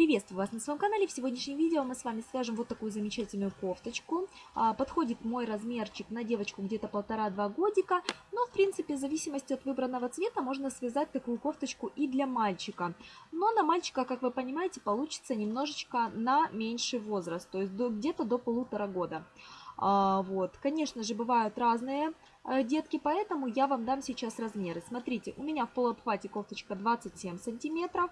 Приветствую вас на своем канале. В сегодняшнем видео мы с вами свяжем вот такую замечательную кофточку. А, подходит мой размерчик на девочку где-то полтора-два годика. Но, в принципе, в зависимости от выбранного цвета можно связать такую кофточку и для мальчика. Но на мальчика, как вы понимаете, получится немножечко на меньший возраст. То есть где-то до полутора года. А, вот. Конечно же, бывают разные детки, поэтому я вам дам сейчас размеры. Смотрите, у меня в полуобхвате кофточка 27 сантиметров.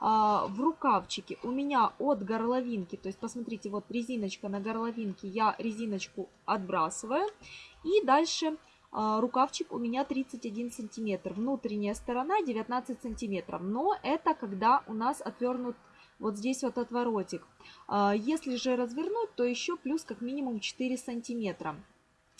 А, в рукавчике у меня от горловинки, то есть посмотрите, вот резиночка на горловинке, я резиночку отбрасываю. И дальше а, рукавчик у меня 31 сантиметр, внутренняя сторона 19 сантиметров. Но это когда у нас отвернут вот здесь вот отворотик. А, если же развернуть, то еще плюс как минимум 4 сантиметра.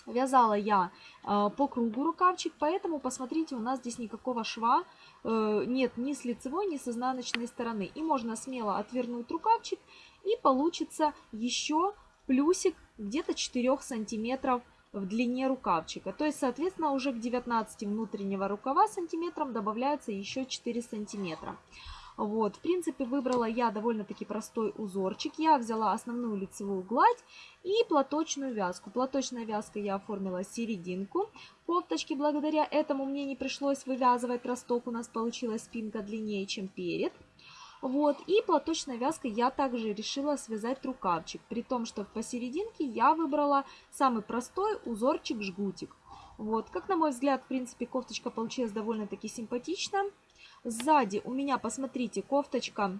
Вязала я а, по кругу рукавчик, поэтому посмотрите, у нас здесь никакого шва э, нет ни с лицевой, ни с изнаночной стороны. И можно смело отвернуть рукавчик, и получится еще плюсик где-то 4 сантиметров в длине рукавчика. То есть, соответственно, уже к 19 внутреннего рукава сантиметрам добавляется еще 4 сантиметра. Вот, в принципе, выбрала я довольно-таки простой узорчик. Я взяла основную лицевую гладь и платочную вязку. Платочная вязка я оформила серединку кофточки. Благодаря этому мне не пришлось вывязывать росток. У нас получилась спинка длиннее, чем перед. Вот, и платочной вязкой я также решила связать рукавчик, при том, что посерединке я выбрала самый простой узорчик-жгутик. Вот, как на мой взгляд, в принципе, кофточка получилась довольно-таки симпатичная. Сзади у меня, посмотрите, кофточка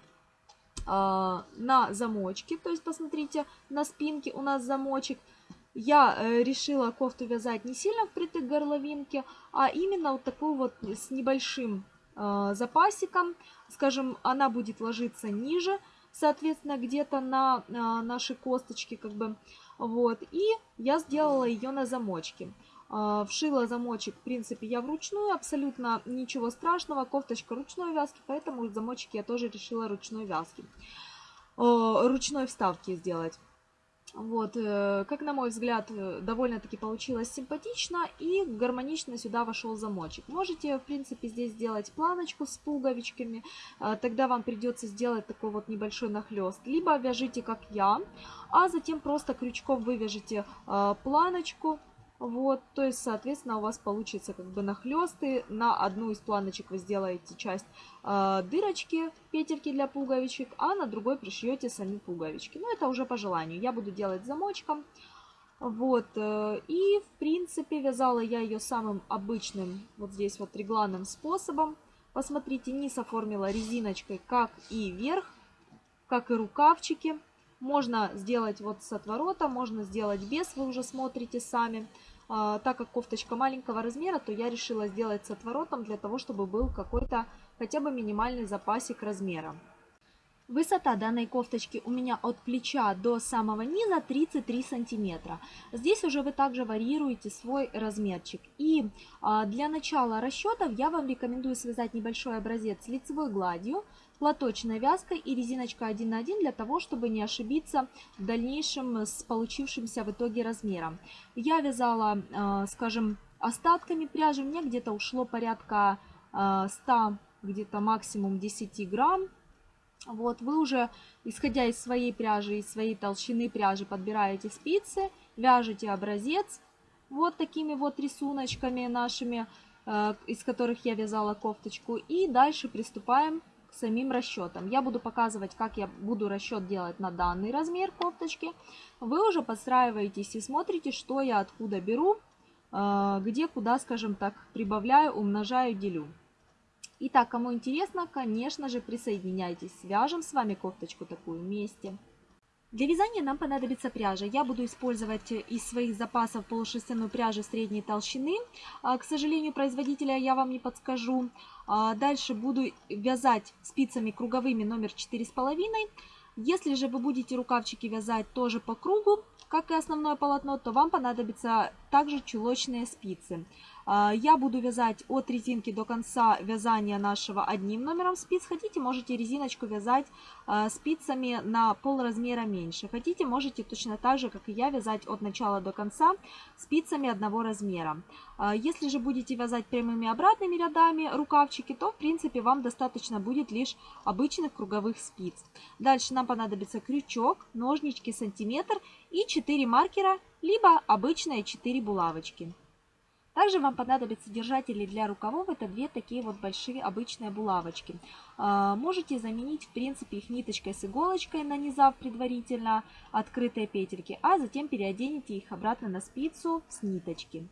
э, на замочке. То есть, посмотрите, на спинке у нас замочек. Я э, решила кофту вязать не сильно впритык горловинке, а именно вот такую вот с небольшим э, запасиком. Скажем, она будет ложиться ниже, соответственно, где-то на э, наши косточки, как бы. Вот, и я сделала ее на замочке. А, вшила замочек, в принципе, я вручную, абсолютно ничего страшного. Кофточка ручной вязки, поэтому замочек я тоже решила ручной вязки. Ручной вставки сделать. Вот, э, как на мой взгляд, э, довольно-таки получилось симпатично и гармонично сюда вошел замочек. Можете, в принципе, здесь сделать планочку с пуговичками, а, тогда вам придется сделать такой вот небольшой нахлест. Либо вяжите, как я, а затем просто крючком вывяжите а, планочку, вот, то есть, соответственно, у вас получится как бы нахлесты. На одну из планочек вы сделаете часть э, дырочки, петельки для пуговичек, а на другой пришьете сами пуговички. Ну, это уже по желанию. Я буду делать замочком. Вот, э, и в принципе вязала я ее самым обычным, вот здесь вот регланным способом. Посмотрите, низ оформила резиночкой, как и верх, как и рукавчики. Можно сделать вот с отворота, можно сделать без, вы уже смотрите сами. А, так как кофточка маленького размера, то я решила сделать с отворотом для того, чтобы был какой-то хотя бы минимальный запасик размера. Высота данной кофточки у меня от плеча до самого низа 33 сантиметра. Здесь уже вы также варьируете свой размерчик. И а, для начала расчетов я вам рекомендую связать небольшой образец лицевой гладью, платочной вязкой и резиночка 1 на 1 для того, чтобы не ошибиться в дальнейшем с получившимся в итоге размером. Я вязала, а, скажем, остатками пряжи, мне где-то ушло порядка 100, а, где-то максимум 10 грамм вот, вы уже, исходя из своей пряжи, из своей толщины пряжи, подбираете спицы, вяжете образец вот такими вот рисуночками нашими, э, из которых я вязала кофточку. И дальше приступаем самим расчетам. Я буду показывать, как я буду расчет делать на данный размер кофточки. Вы уже подстраиваетесь и смотрите, что я откуда беру, э, где, куда, скажем так, прибавляю, умножаю, делю. Итак, кому интересно, конечно же, присоединяйтесь. Свяжем с вами кофточку такую вместе. Для вязания нам понадобится пряжа. Я буду использовать из своих запасов полушерстяную пряжу средней толщины. А, к сожалению, производителя я вам не подскажу. А, дальше буду вязать спицами круговыми номер 4,5. Если же вы будете рукавчики вязать тоже по кругу, как и основное полотно, то вам понадобятся также чулочные спицы. А, я буду вязать от резинки до конца вязания нашего одним номером спиц. Хотите, можете резиночку вязать а, спицами на пол размера меньше. Хотите, можете точно так же, как и я, вязать от начала до конца спицами одного размера. А, если же будете вязать прямыми обратными рядами рукавчики, то в принципе вам достаточно будет лишь обычных круговых спиц. Дальше нам понадобится крючок, ножнички сантиметр и 4 маркера, либо обычные 4 булавочки. Также вам понадобятся держатели для рукавов. Это две такие вот большие обычные булавочки. А, можете заменить, в принципе, их ниточкой с иголочкой, нанизав предварительно открытые петельки, а затем переоденете их обратно на спицу с ниточки.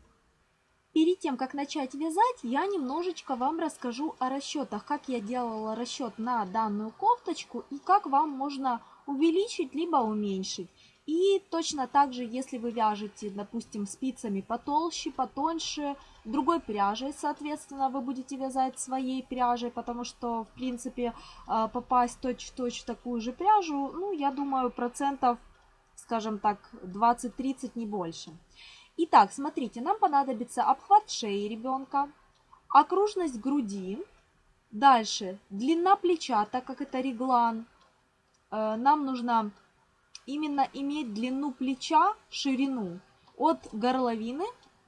Перед тем, как начать вязать, я немножечко вам расскажу о расчетах, как я делала расчет на данную кофточку и как вам можно увеличить либо уменьшить. И точно так же, если вы вяжете, допустим, спицами потолще, потоньше, другой пряжей, соответственно, вы будете вязать своей пряжей, потому что, в принципе, а, попасть точь-в-точь -точь в такую же пряжу, ну, я думаю, процентов, скажем так, 20-30, не больше. Итак, смотрите, нам понадобится обхват шеи ребенка, окружность груди, дальше длина плеча, так как это реглан, э, нам нужно именно иметь длину плеча, ширину от горловины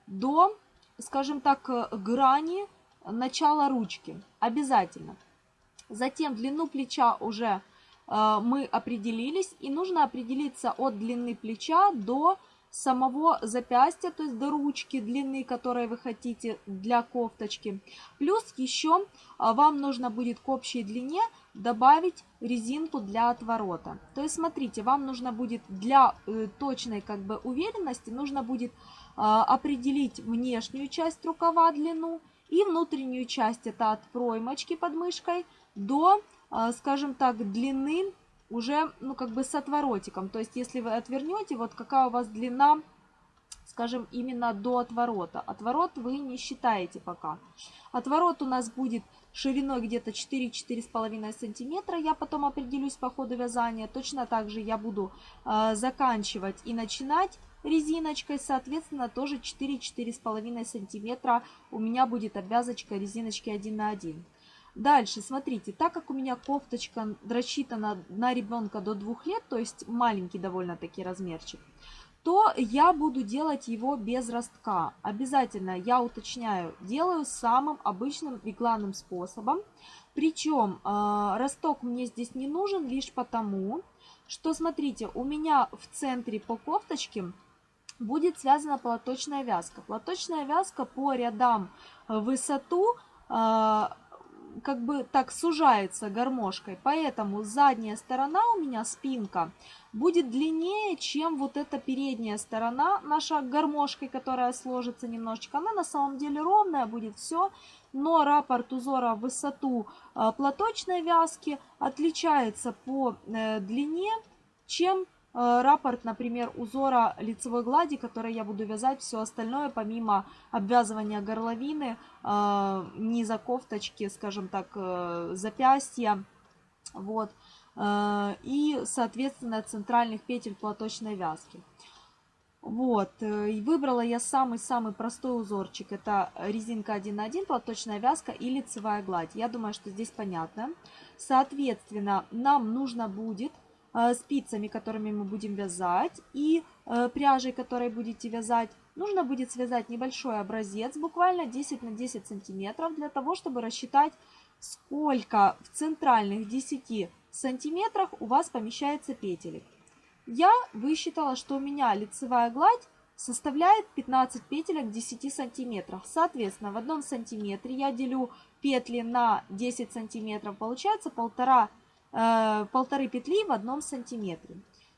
до, скажем так, э, грани начала ручки. Обязательно. Затем длину плеча уже э, мы определились. И нужно определиться от длины плеча до самого запястья, то есть до ручки длины, которой вы хотите для кофточки. Плюс еще а, вам нужно будет к общей длине добавить резинку для отворота. То есть смотрите, вам нужно будет для э, точной как бы уверенности, нужно будет а, определить внешнюю часть рукава длину и внутреннюю часть, это от проймочки под мышкой до, а, скажем так, длины уже, ну, как бы с отворотиком. То есть, если вы отвернете, вот какая у вас длина, скажем, именно до отворота. Отворот вы не считаете пока. Отворот у нас будет шириной где-то 4-4,5 сантиметра. Я потом определюсь по ходу вязания. Точно так же я буду э, заканчивать и начинать резиночкой. Соответственно, тоже 4-4,5 сантиметра у меня будет обвязочка резиночки 1 на 1. Дальше, смотрите, так как у меня кофточка рассчитана на ребенка до двух лет, то есть маленький довольно-таки размерчик, то я буду делать его без ростка. Обязательно, я уточняю, делаю самым обычным регланным способом. Причем э, росток мне здесь не нужен лишь потому, что, смотрите, у меня в центре по кофточке будет связана платочная вязка. Платочная вязка по рядам в высоту э, как бы так сужается гармошкой, поэтому задняя сторона у меня, спинка, будет длиннее, чем вот эта передняя сторона наша гармошкой, которая сложится немножечко. Она на самом деле ровная будет все, но раппорт узора в высоту э, платочной вязки отличается по э, длине, чем Э, раппорт, например, узора лицевой глади, который я буду вязать, все остальное, помимо обвязывания горловины, э, низа кофточки, скажем так, э, запястья, вот, и, соответственно, центральных петель платочной вязки. Вот, и выбрала я самый-самый простой узорчик, это резинка 1 на 1, платочная вязка и лицевая гладь. Я думаю, что здесь понятно. Соответственно, нам нужно будет Э, спицами, которыми мы будем вязать, и э, пряжей, которой будете вязать, нужно будет связать небольшой образец, буквально 10 на 10 сантиметров, для того, чтобы рассчитать, сколько в центральных 10 сантиметрах у вас помещается петелек. Я высчитала, что у меня лицевая гладь составляет 15 петелек в 10 сантиметрах. Соответственно, в одном сантиметре я делю петли на 10 сантиметров, получается полтора Э, полторы петли в одном сантиметре.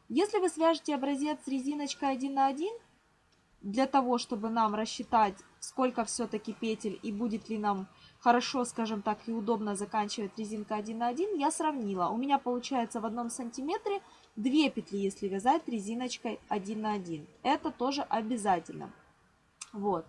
Если вы свяжете образец резиночкой 1 на 1, для того, чтобы нам рассчитать, сколько все-таки петель и будет ли нам хорошо, скажем так, и удобно заканчивать резинка 1 на 1, я сравнила. У меня получается в одном сантиметре 2 петли, если вязать резиночкой 1 на 1. Это тоже обязательно. Вот.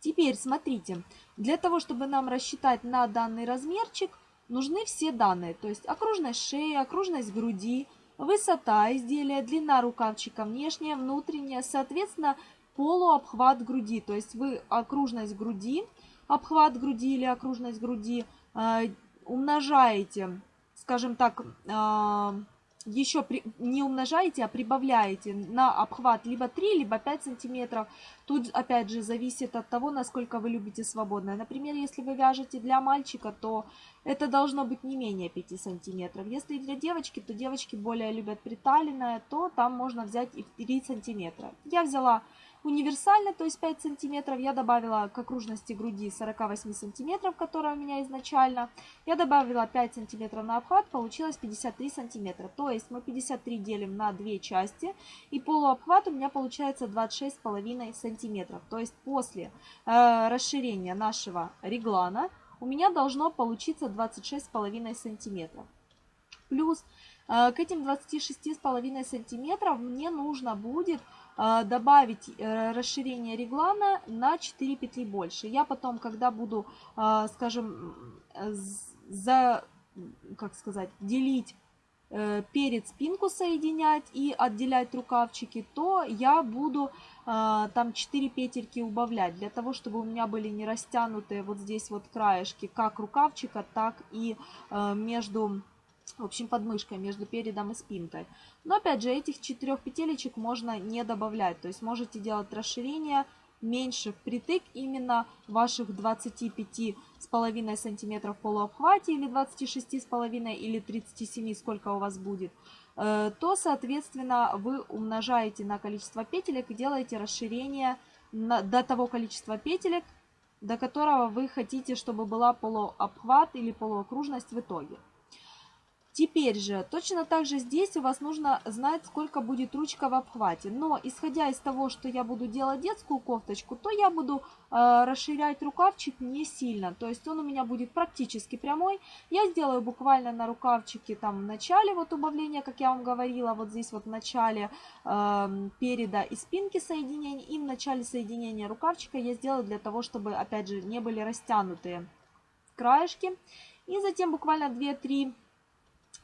Теперь смотрите, для того, чтобы нам рассчитать на данный размерчик, нужны все данные, то есть окружность шеи, окружность груди, высота изделия, длина рукавчика внешняя, внутренняя, соответственно, полуобхват груди. То есть вы окружность груди, обхват груди или окружность груди э, умножаете, скажем так, э, еще при, не умножаете, а прибавляете на обхват либо 3, либо 5 сантиметров. Тут, опять же, зависит от того, насколько вы любите свободное. Например, если вы вяжете для мальчика, то это должно быть не менее 5 сантиметров. Если для девочки, то девочки более любят приталенное, то там можно взять и 3 сантиметра. Я взяла универсально, то есть 5 сантиметров. Я добавила к окружности груди 48 сантиметров, которая у меня изначально. Я добавила 5 сантиметров на обхват, получилось 53 сантиметра. То есть мы 53 делим на две части, и полуобхват у меня получается 26,5 сантиметров. То есть после э, расширения нашего реглана у меня должно получиться 26,5 сантиметров. Плюс э, к этим 26,5 сантиметров мне нужно будет добавить э, расширение реглана на 4 петли больше. Я потом, когда буду, а, скажем, за, как сказать, делить э, перед спинку соединять и отделять рукавчики, то я буду а, там 4 петельки убавлять, для того, чтобы у меня были не растянутые вот здесь вот краешки, как рукавчика, так и э, между в общем, подмышкой между передом и спинкой. Но опять же, этих четырех петелечек можно не добавлять. То есть можете делать расширение меньше впритык именно ваших 25,5 сантиметров полуобхвате или 26,5 или 37, сколько у вас будет, э, то, соответственно, вы умножаете на количество петелек и делаете расширение до того количества петелек, до которого вы хотите, чтобы была полуобхват или полуокружность в итоге. Теперь же, точно так же здесь у вас нужно знать, сколько будет ручка в обхвате. Но, исходя из того, что я буду делать детскую кофточку, то я буду э, расширять рукавчик не сильно. То есть он у меня будет практически прямой. Я сделаю буквально на рукавчике там в начале вот убавления, как я вам говорила, вот здесь вот в начале э, переда и спинки соединения. И в начале соединения рукавчика я сделаю для того, чтобы, опять же, не были растянутые краешки. И затем буквально 2-3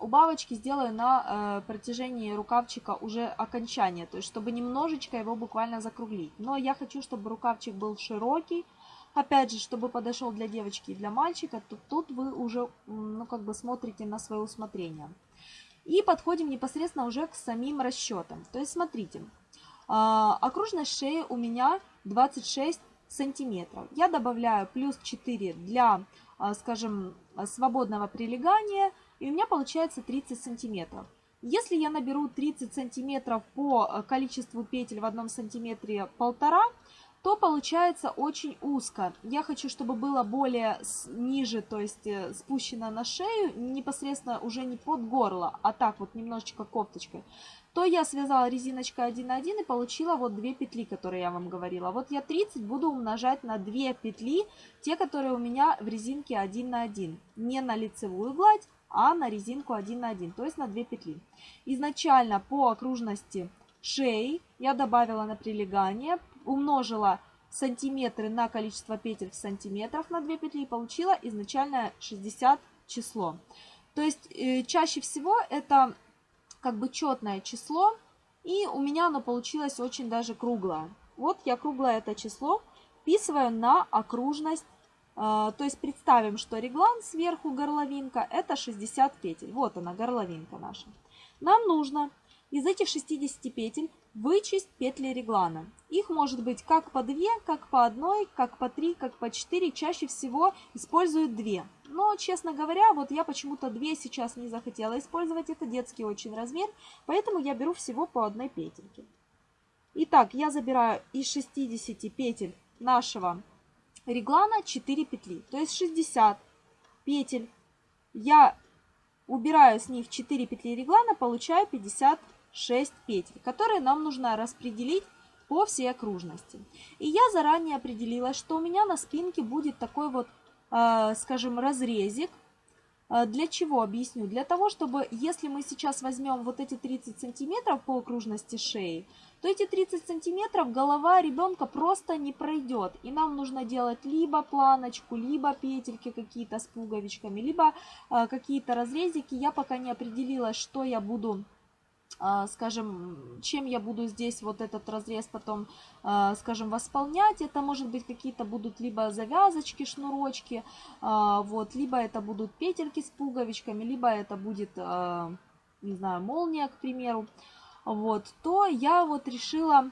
убавочки сделаю на э, протяжении рукавчика уже окончания, то есть чтобы немножечко его буквально закруглить. Но я хочу, чтобы рукавчик был широкий, опять же, чтобы подошел для девочки и для мальчика, то тут вы уже, ну, как бы смотрите на свое усмотрение. И подходим непосредственно уже к самим расчетам. То есть смотрите, э, окружность шеи у меня 26 сантиметров. Я добавляю плюс 4 для, э, скажем, свободного прилегания – и у меня получается 30 сантиметров. Если я наберу 30 сантиметров по э, количеству петель в одном сантиметре полтора, то получается очень узко. Я хочу, чтобы было более ниже, то есть э, спущено на шею, непосредственно уже не под горло, а так вот немножечко кофточкой. То я связала резиночкой 1 на 1 и получила вот две петли, которые я вам говорила. Вот я 30 буду умножать на 2 петли, те, которые у меня в резинке 1 на 1. Не на лицевую гладь, а на резинку 1 на 1, то есть на 2 петли. Изначально по окружности шеи я добавила на прилегание, умножила сантиметры на количество петель в сантиметрах на 2 петли и получила изначально 60 число. То есть э, чаще всего это как бы четное число, и у меня оно получилось очень даже круглое. Вот я круглое это число вписываю на окружность то есть представим, что реглан сверху горловинка это 60 петель. Вот она, горловинка наша. Нам нужно из этих 60 петель вычесть петли реглана. Их может быть как по 2, как по 1, как по 3, как по 4. Чаще всего используют 2. Но, честно говоря, вот я почему-то 2 сейчас не захотела использовать. Это детский очень размер, поэтому я беру всего по одной петельке. Итак, я забираю из 60 петель нашего реглана 4 петли, то есть 60 петель. Я убираю с них 4 петли реглана, получаю 56 петель, которые нам нужно распределить по всей окружности. И я заранее определила, что у меня на спинке будет такой вот, э, скажем, разрезик. Э, для чего? Объясню. Для того, чтобы, если мы сейчас возьмем вот эти 30 сантиметров по окружности шеи, то эти 30 сантиметров голова ребенка просто не пройдет. И нам нужно делать либо планочку, либо петельки какие-то с пуговичками, либо э, какие-то разрезики. Я пока не определилась, что я буду а, скажем, чем я буду здесь вот этот разрез потом, а, скажем, восполнять. Это может быть какие-то будут либо завязочки, шнурочки, а, вот, либо это будут петельки с пуговичками, либо это будет, не знаю, молния, к примеру. Вот, то я вот решила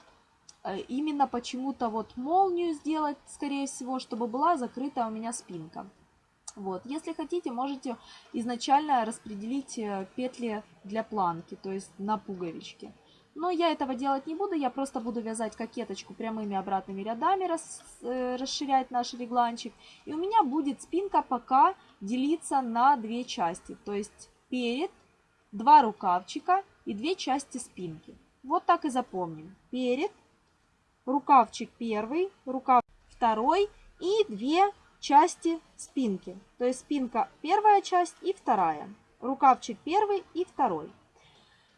э, именно почему-то вот молнию сделать, скорее всего, чтобы была закрыта у меня спинка. Вот. Если хотите, можете изначально распределить э, петли для планки, то есть на пуговички. Но я этого делать не буду, я просто буду вязать кокеточку прямыми обратными рядами, рас, э, расширять наш регланчик. И у меня будет спинка пока делиться на две части, то есть перед, два рукавчика и две части спинки. Вот так и запомним. Перед, рукавчик первый, рукав второй и две части спинки. То есть спинка первая часть и вторая. Рукавчик первый и второй.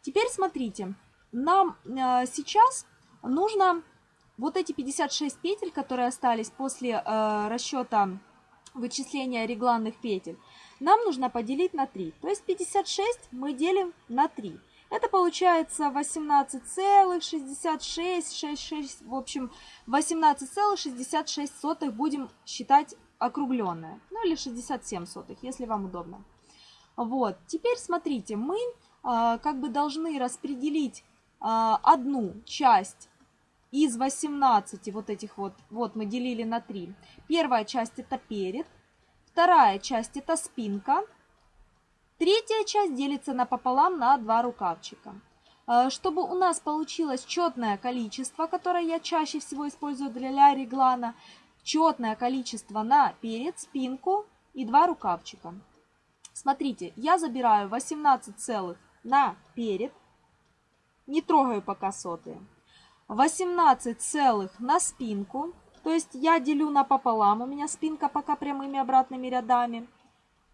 Теперь смотрите, нам э, сейчас нужно вот эти 56 петель, которые остались после э, расчета вычисления регланных петель, нам нужно поделить на 3. То есть 56 мы делим на 3. Это получается 18,66, в общем 18,66 будем считать округленная. Ну или 67 сотых, если вам удобно. Вот, теперь смотрите, мы а, как бы должны распределить а, одну часть из 18 вот этих вот, вот мы делили на 3. Первая часть это перед, вторая часть это спинка, третья часть делится напополам на два рукавчика. А, чтобы у нас получилось четное количество, которое я чаще всего использую для реглана, четное количество на перед, спинку и два рукавчика. Смотрите, я забираю 18 целых на перед, не трогаю пока сотые. 18 целых на спинку, то есть я делю напополам, у меня спинка пока прямыми обратными рядами,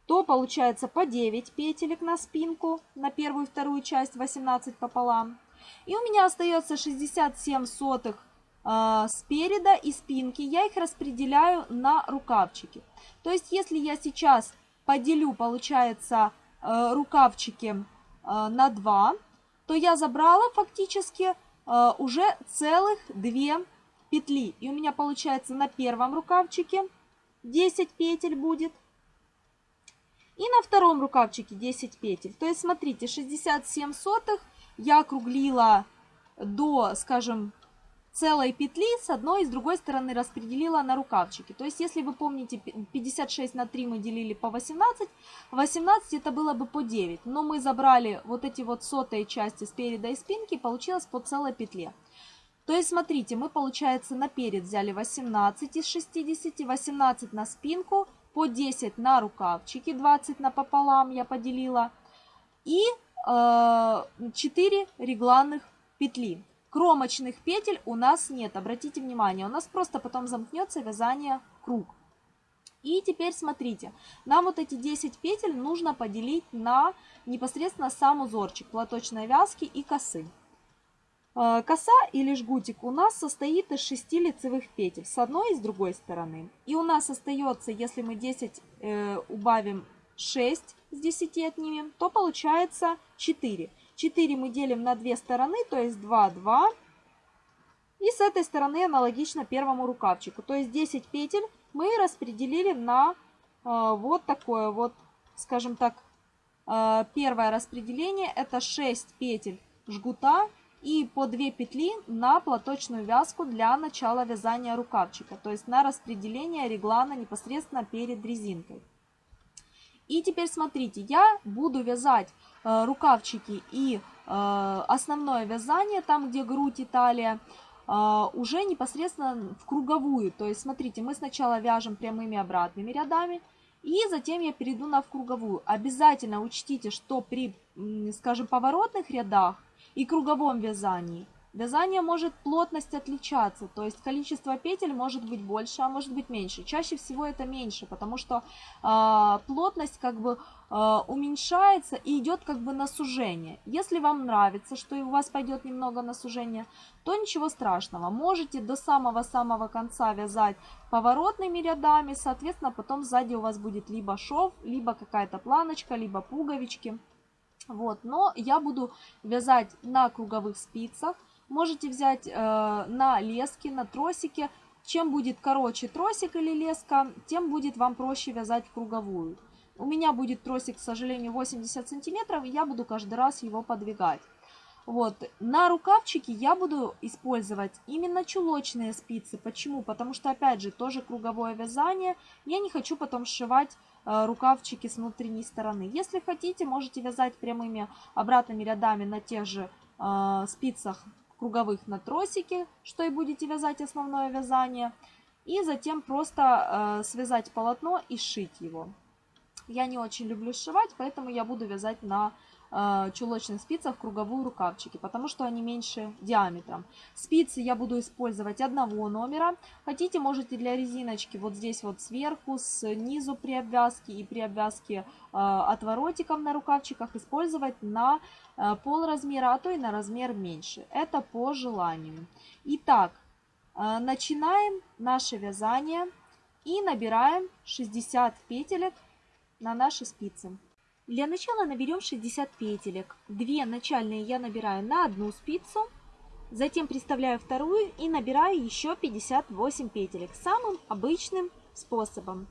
то получается по 9 петелек на спинку, на первую и вторую часть 18 пополам. И у меня остается 67 сотых спереда и спинки, я их распределяю на рукавчики. То есть, если я сейчас поделю, получается, э, рукавчики э, на 2, то я забрала фактически э, уже целых 2 петли. И у меня получается на первом рукавчике 10 петель будет. И на втором рукавчике 10 петель. То есть, смотрите, 67 сотых я округлила до, скажем, целой петли с одной и с другой стороны распределила на рукавчики. То есть, если вы помните, 56 на 3 мы делили по 18, 18 это было бы по 9. Но мы забрали вот эти вот сотые части спереда и спинки, получилось по целой петле. То есть, смотрите, мы, получается, наперед взяли 18 из 60, 18 на спинку, по 10 на рукавчики, 20 на пополам я поделила, и э, 4 регланных петли. Кромочных петель у нас нет, обратите внимание, у нас просто потом замкнется вязание круг. И теперь смотрите, нам вот эти 10 петель нужно поделить на непосредственно сам узорчик платочной вязки и косы. Э, коса или жгутик у нас состоит из 6 лицевых петель с одной и с другой стороны. И у нас остается, если мы 10 э, убавим 6 с 10 отнимем, то получается 4. 4 мы делим на две стороны, то есть 2, 2. И с этой стороны аналогично первому рукавчику. То есть 10 петель мы распределили на э, вот такое вот, скажем так, э, первое распределение. Это 6 петель жгута и по 2 петли на платочную вязку для начала вязания рукавчика. То есть на распределение реглана непосредственно перед резинкой. И теперь смотрите, я буду вязать рукавчики и э, основное вязание, там где грудь и талия, э, уже непосредственно в круговую. То есть, смотрите, мы сначала вяжем прямыми обратными рядами, и затем я перейду на в круговую. Обязательно учтите, что при, скажем, поворотных рядах и круговом вязании Вязание может плотность отличаться, то есть количество петель может быть больше, а может быть меньше. Чаще всего это меньше, потому что э, плотность как бы э, уменьшается и идет как бы на сужение. Если вам нравится, что и у вас пойдет немного на сужение, то ничего страшного. Можете до самого-самого конца вязать поворотными рядами, соответственно, потом сзади у вас будет либо шов, либо какая-то планочка, либо пуговички. Вот, но я буду вязать на круговых спицах. Можете взять э, на леске, на тросике. Чем будет короче тросик или леска, тем будет вам проще вязать круговую. У меня будет тросик, к сожалению, 80 сантиметров, и я буду каждый раз его подвигать. Вот. На рукавчике я буду использовать именно чулочные спицы. Почему? Потому что, опять же, тоже круговое вязание. Я не хочу потом сшивать э, рукавчики с внутренней стороны. Если хотите, можете вязать прямыми обратными рядами на тех же э, спицах круговых на тросике, что и будете вязать основное вязание. И затем просто э, связать полотно и сшить его. Я не очень люблю сшивать, поэтому я буду вязать на чулочных спицах круговую рукавчики, потому что они меньше диаметром. Спицы я буду использовать одного номера. Хотите, можете для резиночки вот здесь вот сверху, снизу при обвязке и при обвязке э, отворотиком на рукавчиках использовать на э, пол размера, а то и на размер меньше. Это по желанию. Итак, начинаем наше вязание и набираем 60 петелек на наши спицы. Для начала наберем 60 петелек. Две начальные я набираю на одну спицу, затем приставляю вторую и набираю еще 58 петелек самым обычным способом.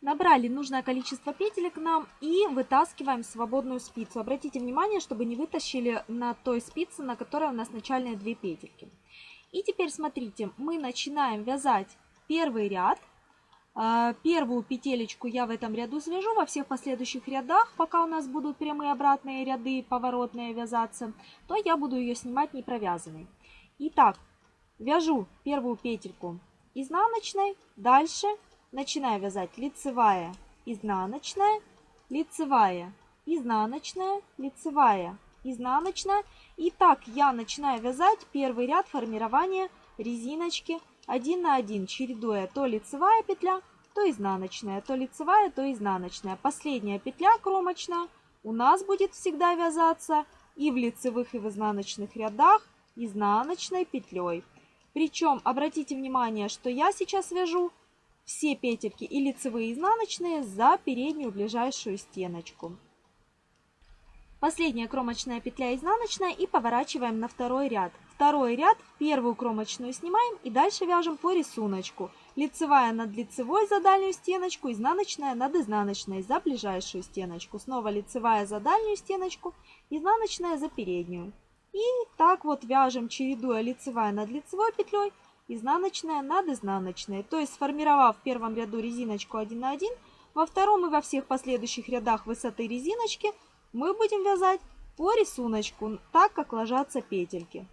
Набрали нужное количество петелек нам и вытаскиваем свободную спицу. Обратите внимание, чтобы не вытащили на той спице, на которой у нас начальные две петельки. И теперь смотрите, мы начинаем вязать первый ряд первую петелечку я в этом ряду свяжу, во всех последующих рядах, пока у нас будут прямые обратные ряды, поворотные вязаться, то я буду ее снимать не провязанной. Итак, вяжу первую петельку изнаночной, дальше начинаю вязать лицевая, изнаночная, лицевая, изнаночная, лицевая, изнаночная. И так я начинаю вязать первый ряд формирования резиночки один на один, чередуя то лицевая петля, то изнаночная, то лицевая, то изнаночная. Последняя петля кромочная у нас будет всегда вязаться и в лицевых, и в изнаночных рядах изнаночной петлей. Причем обратите внимание, что я сейчас вяжу все петельки и лицевые, и изнаночные за переднюю ближайшую стеночку. Последняя кромочная петля изнаночная и поворачиваем на второй ряд. Второй ряд, первую кромочную снимаем и дальше вяжем по рисунку. Лицевая над лицевой за дальнюю стеночку, изнаночная над изнаночной за ближайшую стеночку. Снова лицевая за дальнюю стеночку, изнаночная за переднюю. И так вот вяжем, чередуя лицевая над лицевой петлей, изнаночная над изнаночной. То есть сформировав в первом ряду резиночку 1 на 1, во втором и во всех последующих рядах высоты резиночки мы будем вязать по рисунку, так как ложатся петельки.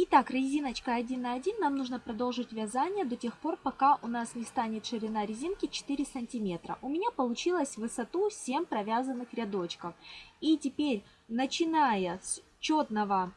Итак, резиночка 1 на 1 нам нужно продолжить вязание до тех пор, пока у нас не станет ширина резинки 4 сантиметра. У меня получилось высоту 7 провязанных рядочков. И теперь, начиная с четного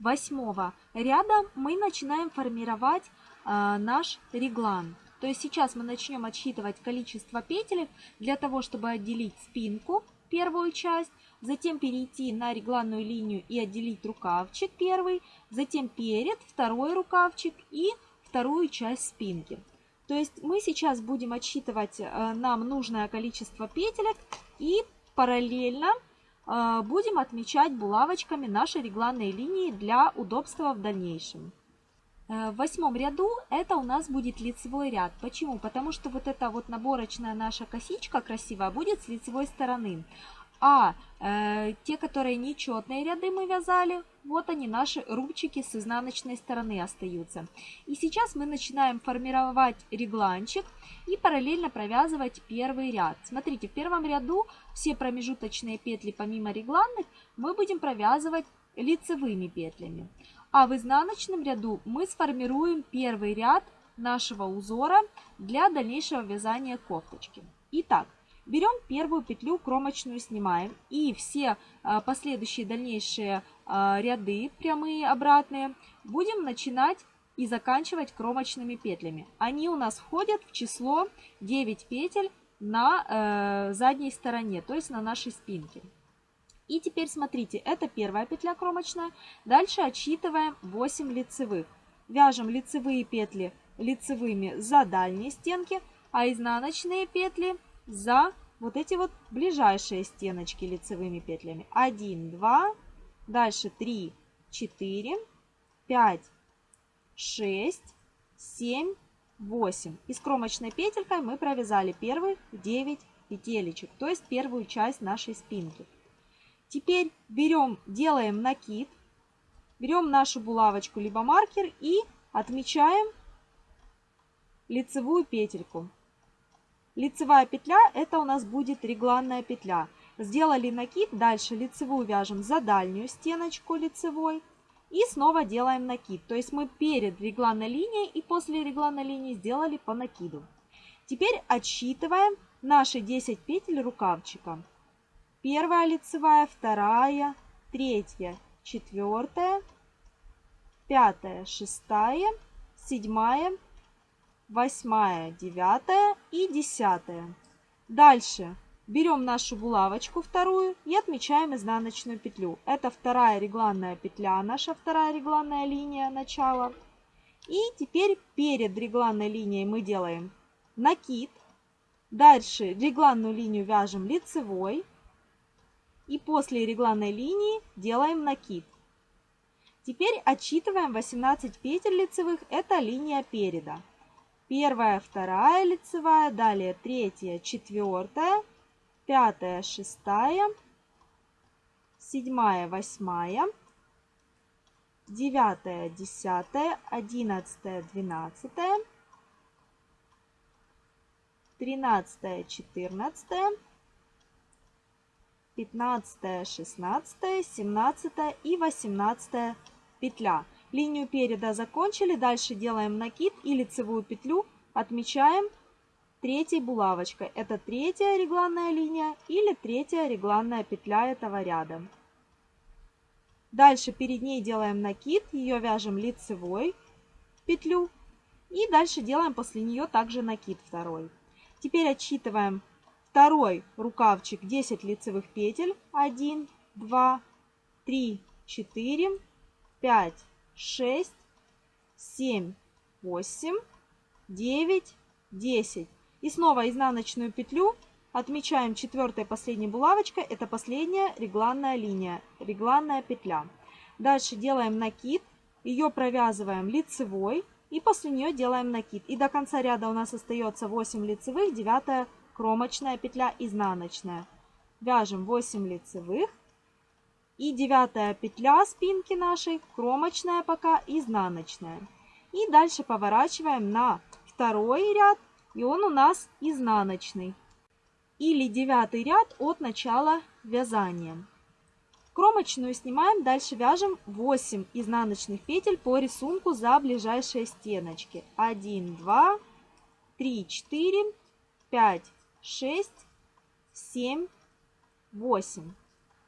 восьмого ряда, мы начинаем формировать э, наш реглан. То есть сейчас мы начнем отсчитывать количество петель для того, чтобы отделить спинку, первую часть, затем перейти на регланную линию и отделить рукавчик первый, затем перед, второй рукавчик и вторую часть спинки. То есть мы сейчас будем отсчитывать э, нам нужное количество петелек и параллельно э, будем отмечать булавочками наши регланные линии для удобства в дальнейшем. Э, в восьмом ряду это у нас будет лицевой ряд. Почему? Потому что вот эта вот наборочная наша косичка красивая будет с лицевой стороны. А э, те, которые нечетные ряды мы вязали, вот они, наши рубчики с изнаночной стороны остаются. И сейчас мы начинаем формировать регланчик и параллельно провязывать первый ряд. Смотрите, в первом ряду все промежуточные петли помимо регланных мы будем провязывать лицевыми петлями. А в изнаночном ряду мы сформируем первый ряд нашего узора для дальнейшего вязания кофточки. Итак, Берем первую петлю кромочную, снимаем и все а, последующие дальнейшие а, ряды, прямые, обратные, будем начинать и заканчивать кромочными петлями. Они у нас входят в число 9 петель на э, задней стороне, то есть на нашей спинке. И теперь смотрите, это первая петля кромочная. Дальше отсчитываем 8 лицевых. Вяжем лицевые петли лицевыми за дальние стенки, а изнаночные петли за вот эти вот ближайшие стеночки лицевыми петлями. 1, 2, дальше 3, 4, 5, 6, 7, 8. И с кромочной петелькой мы провязали первых 9 петелечек, то есть первую часть нашей спинки. Теперь берем, делаем накид, берем нашу булавочку либо маркер и отмечаем лицевую петельку. Лицевая петля это у нас будет регланная петля. Сделали накид, дальше лицевую вяжем за дальнюю стеночку лицевой и снова делаем накид. То есть мы перед регланной линией и после регланной линии сделали по накиду. Теперь отсчитываем наши 10 петель рукавчика. Первая лицевая, вторая, третья, четвертая, пятая, шестая, седьмая, восьмая, девятая и десятая. Дальше берем нашу булавочку вторую и отмечаем изнаночную петлю. Это вторая регланная петля, наша вторая регланная линия начала. И теперь перед регланной линией мы делаем накид. Дальше регланную линию вяжем лицевой. И после регланной линии делаем накид. Теперь отсчитываем 18 петель лицевых, это линия переда первая, вторая лицевая, далее третья, четвертая, пятая, шестая, седьмая, восьмая, девятая, десятая, одиннадцатая, двенадцатая, тринадцатая, четырнадцатая, пятнадцатая, шестнадцатая, семнадцатая и восемнадцатая петля. Линию переда закончили, дальше делаем накид и лицевую петлю отмечаем третьей булавочкой. Это третья регланная линия или третья регланная петля этого ряда. Дальше перед ней делаем накид, ее вяжем лицевой петлю. И дальше делаем после нее также накид второй. Теперь отсчитываем второй рукавчик 10 лицевых петель. 1, 2, 3, 4, 5, 6, 7, 8, 9, 10. И снова изнаночную петлю отмечаем четвертой последней булавочкой. Это последняя регланная линия, регланная петля. Дальше делаем накид, ее провязываем лицевой и после нее делаем накид. И до конца ряда у нас остается 8 лицевых, 9 кромочная петля изнаночная. Вяжем 8 лицевых, и девятая петля спинки нашей, кромочная пока, изнаночная. И дальше поворачиваем на второй ряд, и он у нас изнаночный. Или девятый ряд от начала вязания. Кромочную снимаем, дальше вяжем 8 изнаночных петель по рисунку за ближайшие стеночки. 1, 2, 3, 4, 5, 6, 7, 8.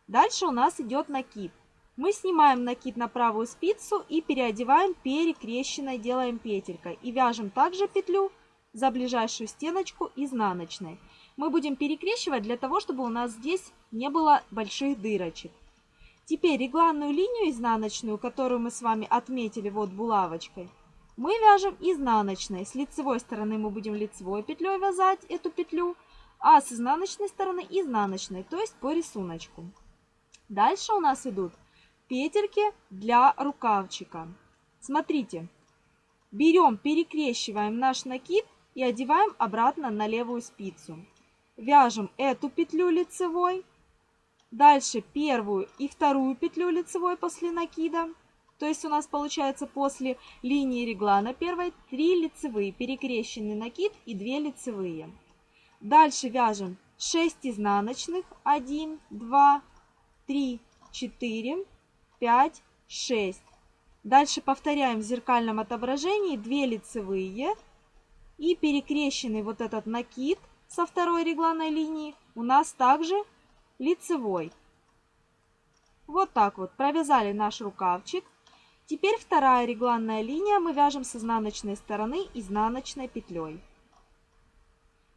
Дальше у нас идет накид. Мы снимаем накид на правую спицу и переодеваем перекрещенной, делаем петелькой. И вяжем также петлю за ближайшую стеночку изнаночной. Мы будем перекрещивать для того, чтобы у нас здесь не было больших дырочек. Теперь регланную линию изнаночную, которую мы с вами отметили вот булавочкой, мы вяжем изнаночной. С лицевой стороны мы будем лицевой петлей вязать эту петлю, а с изнаночной стороны изнаночной, то есть по рисунку. Дальше у нас идут петельки для рукавчика. Смотрите, берем, перекрещиваем наш накид и одеваем обратно на левую спицу. Вяжем эту петлю лицевой, дальше первую и вторую петлю лицевой после накида. То есть у нас получается после линии реглана первой 3 лицевые, перекрещенный накид и 2 лицевые. Дальше вяжем 6 изнаночных, 1, 2, 3, 4, 5, 6. Дальше повторяем в зеркальном отображении 2 лицевые и перекрещенный вот этот накид со второй регланной линии у нас также лицевой. Вот так вот провязали наш рукавчик. Теперь вторая регланная линия мы вяжем с изнаночной стороны изнаночной петлей.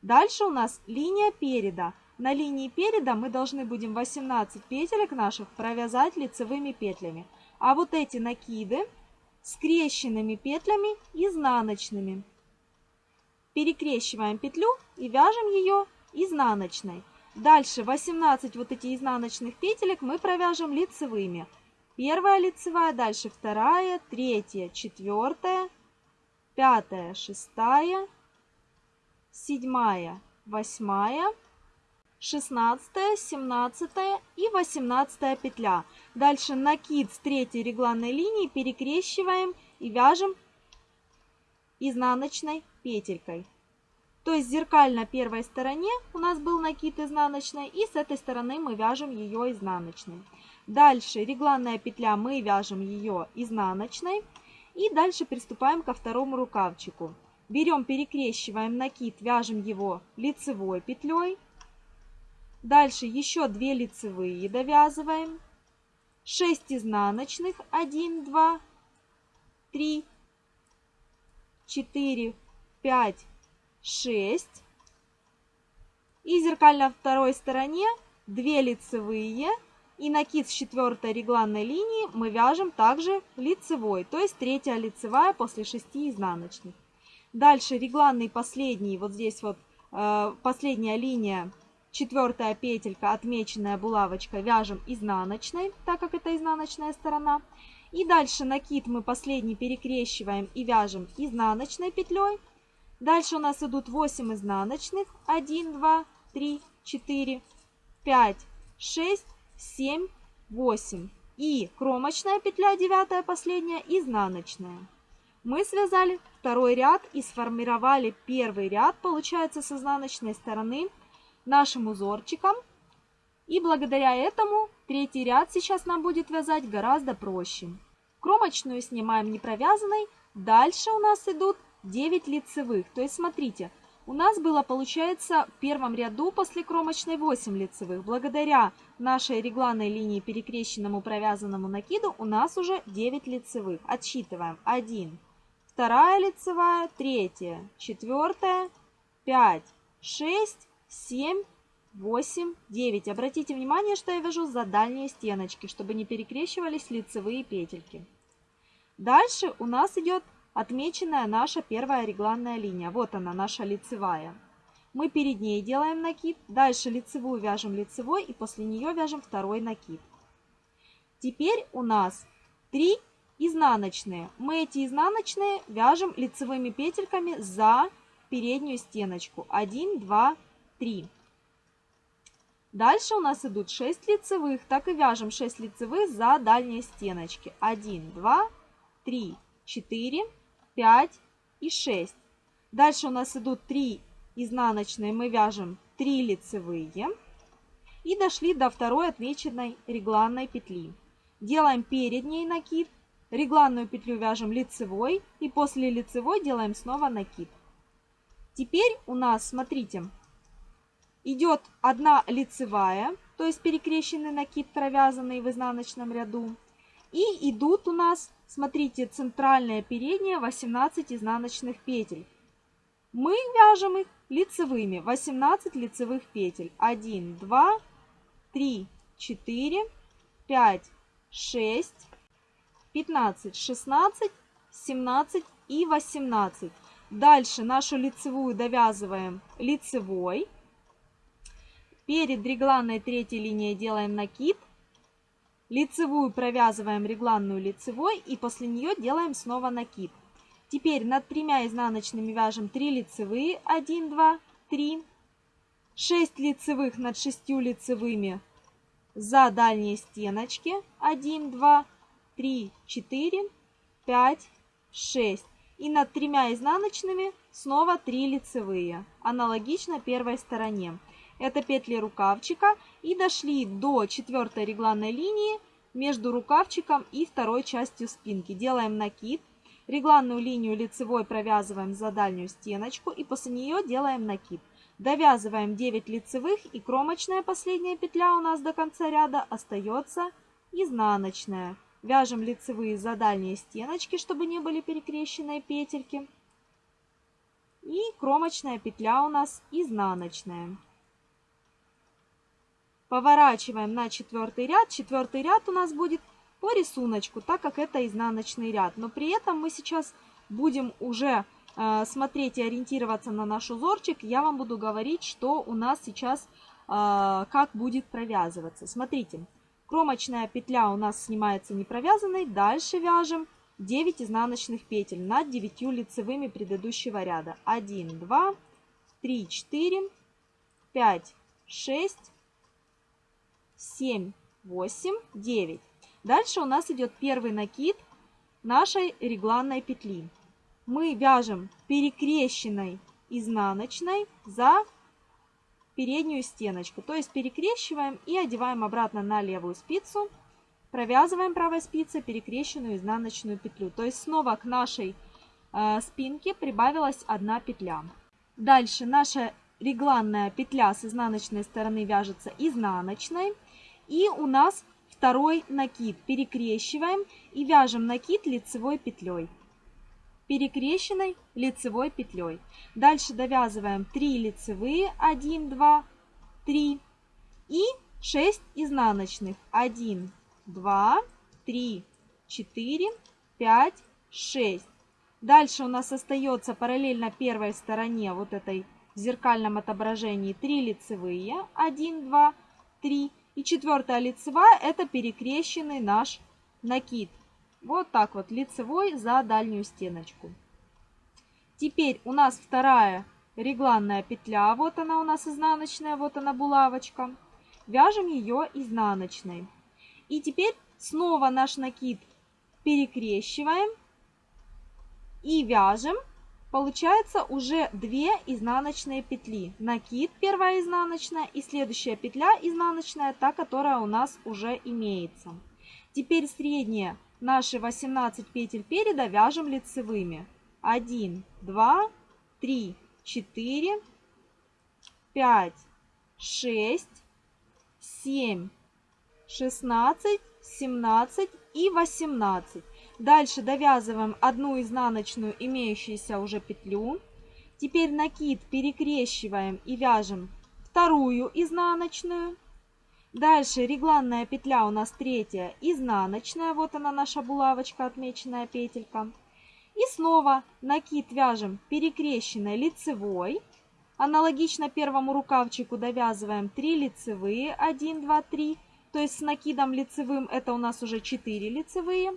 Дальше у нас линия переда. На линии переда мы должны будем 18 петелек наших провязать лицевыми петлями. А вот эти накиды скрещенными петлями изнаночными. Перекрещиваем петлю и вяжем ее изнаночной. Дальше 18 вот эти изнаночных петелек мы провяжем лицевыми. Первая лицевая, дальше вторая, третья, четвертая, пятая, шестая, седьмая, восьмая, шестнадцатая, семнадцатая и восемнадцатая петля. Дальше накид с третьей регланной линии перекрещиваем и вяжем изнаночной петелькой. То есть зеркально первой стороне у нас был накид изнаночной, и с этой стороны мы вяжем ее изнаночной. Дальше регланная петля, мы вяжем ее изнаночной. И дальше приступаем ко второму рукавчику. Берем, перекрещиваем накид, вяжем его лицевой петлей. Дальше еще 2 лицевые довязываем. 6 изнаночных, 1, 2, 3, 4, 5, 6. И зеркально второй стороне 2 лицевые и накид с четвертой регланной линии мы вяжем также лицевой, то есть третья лицевая после 6 изнаночных. Дальше регланный последний, вот здесь вот э, последняя линия, четвертая петелька, отмеченная булавочкой, вяжем изнаночной, так как это изнаночная сторона. И дальше накид мы последний перекрещиваем и вяжем изнаночной петлей. Дальше у нас идут 8 изнаночных. 1, 2, 3, 4, 5, 6, 7, 8. И кромочная петля, девятая последняя, изнаночная. Мы связали второй ряд и сформировали первый ряд, получается, с изнаночной стороны нашим узорчиком. И благодаря этому третий ряд сейчас нам будет вязать гораздо проще. Кромочную снимаем не провязанной. Дальше у нас идут 9 лицевых. То есть смотрите, у нас было, получается, в первом ряду после кромочной 8 лицевых. Благодаря нашей регланной линии перекрещенному провязанному накиду у нас уже 9 лицевых. Отсчитываем. 1, вторая лицевая, третья, четвертая, 5, 6, 7, 8, 9. Обратите внимание, что я вяжу за дальние стеночки, чтобы не перекрещивались лицевые петельки. Дальше у нас идет отмеченная наша первая регланная линия. Вот она, наша лицевая. Мы перед ней делаем накид, дальше лицевую вяжем лицевой и после нее вяжем второй накид. Теперь у нас 3 изнаночные. Мы эти изнаночные вяжем лицевыми петельками за переднюю стеночку. 1, 2, 3. Дальше у нас идут 6 лицевых, так и вяжем 6 лицевых за дальние стеночки. 1, 2, 3, 4, 5 и 6. Дальше у нас идут 3 изнаночные, мы вяжем 3 лицевые. И дошли до второй отмеченной регланной петли. Делаем перед ней накид, регланную петлю вяжем лицевой и после лицевой делаем снова накид. Теперь у нас, смотрите, идет одна лицевая, то есть перекрещенный накид, провязанный в изнаночном ряду. И идут у нас, смотрите, центральная передняя 18 изнаночных петель. Мы вяжем их лицевыми, 18 лицевых петель. 1, 2, 3, 4, 5, 6, 15, 16, 17 и 18. Дальше нашу лицевую довязываем лицевой. Перед регланной третьей линией делаем накид. Лицевую провязываем регланную лицевой и после нее делаем снова накид. Теперь над тремя изнаночными вяжем 3 лицевые, 1, 2, 3. 6 лицевых над 6 лицевыми за дальние стеночки, 1, 2, 3, 4, 5, 6. И над тремя изнаночными снова 3 лицевые, аналогично первой стороне. Это петли рукавчика. И дошли до четвертой регланной линии между рукавчиком и второй частью спинки. Делаем накид. Регланную линию лицевой провязываем за дальнюю стеночку и после нее делаем накид. Довязываем 9 лицевых и кромочная последняя петля у нас до конца ряда остается изнаночная. Вяжем лицевые за дальние стеночки, чтобы не были перекрещенные петельки. И кромочная петля у нас изнаночная. Поворачиваем на четвертый ряд. Четвертый ряд у нас будет по рисунку, так как это изнаночный ряд. Но при этом мы сейчас будем уже э, смотреть и ориентироваться на наш узорчик, я вам буду говорить, что у нас сейчас э, как будет провязываться. Смотрите, кромочная петля у нас снимается не провязанной, дальше вяжем 9 изнаночных петель над 9 лицевыми предыдущего ряда. 1, 2, 3, 4, 5, 6, 7, 8, 9. Дальше у нас идет первый накид нашей регланной петли. Мы вяжем перекрещенной изнаночной за переднюю стеночку. То есть перекрещиваем и одеваем обратно на левую спицу. Провязываем правой спицей перекрещенную изнаночную петлю. То есть снова к нашей э, спинке прибавилась одна петля. Дальше наша регланная петля с изнаночной стороны вяжется изнаночной. И у нас второй накид. Перекрещиваем и вяжем накид лицевой петлей. Перекрещенной лицевой петлей. Дальше довязываем 3 лицевые, 1, 2, 3 и 6 изнаночных. 1, 2, 3, 4, 5, 6. Дальше у нас остается параллельно первой стороне вот этой в зеркальном отображении 3 лицевые. 1, 2, 3. И четвертая лицевая это перекрещенный наш накид. Вот так вот лицевой за дальнюю стеночку. Теперь у нас вторая регланная петля. Вот она у нас изнаночная, вот она булавочка. Вяжем ее изнаночной. И теперь снова наш накид перекрещиваем и вяжем. Получается уже 2 изнаночные петли. Накид первая изнаночная и следующая петля изнаночная, та, которая у нас уже имеется. Теперь средние наши 18 петель переда вяжем лицевыми. 1, 2, 3, 4, 5, 6, 7, 16, 17 и 18. Дальше довязываем одну изнаночную имеющуюся уже петлю. Теперь накид перекрещиваем и вяжем вторую изнаночную. Дальше регланная петля у нас третья изнаночная. Вот она наша булавочка, отмеченная петелька. И снова накид вяжем перекрещенной лицевой. Аналогично первому рукавчику довязываем 3 лицевые, 1, 2, 3. То есть с накидом лицевым это у нас уже 4 лицевые.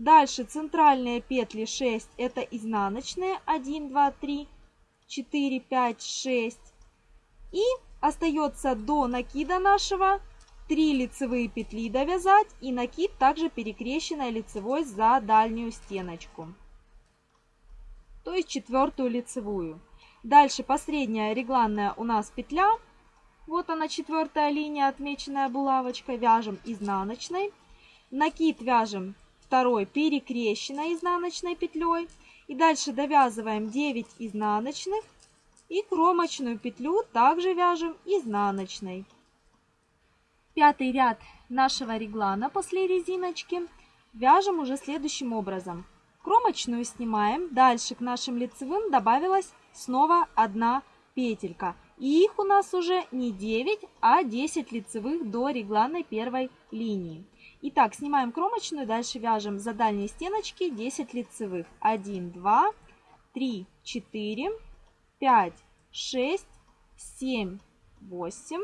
Дальше центральные петли 6 это изнаночные 1, 2, 3, 4, 5, 6. И остается до накида нашего 3 лицевые петли довязать и накид также перекрещенной лицевой за дальнюю стеночку. То есть четвертую лицевую. Дальше последняя регланная у нас петля вот она четвертая линия, отмеченная булавочкой. Вяжем изнаночной. Накид вяжем второй перекрещенной изнаночной петлей. И дальше довязываем 9 изнаночных. И кромочную петлю также вяжем изнаночной. Пятый ряд нашего реглана после резиночки вяжем уже следующим образом. Кромочную снимаем. Дальше к нашим лицевым добавилась снова одна петелька. И их у нас уже не 9, а 10 лицевых до регланной первой линии. Итак, снимаем кромочную, дальше вяжем за дальние стеночки 10 лицевых. 1, 2, 3, 4, 5, 6, 7, 8,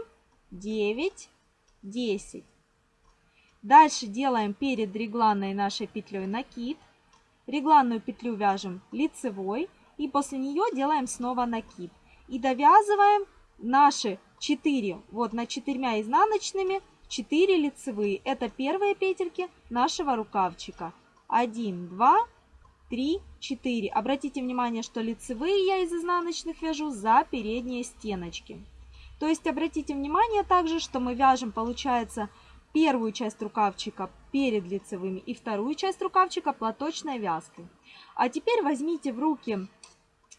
9, 10. Дальше делаем перед регланной нашей петлей накид. Регланную петлю вяжем лицевой и после нее делаем снова накид и довязываем наши 4, вот на четырьмя изнаночными 4 лицевые. Это первые петельки нашего рукавчика. 1, 2, 3, 4. Обратите внимание, что лицевые я из изнаночных вяжу за передние стеночки. То есть обратите внимание также, что мы вяжем, получается, первую часть рукавчика перед лицевыми и вторую часть рукавчика платочной вязкой. А теперь возьмите в руки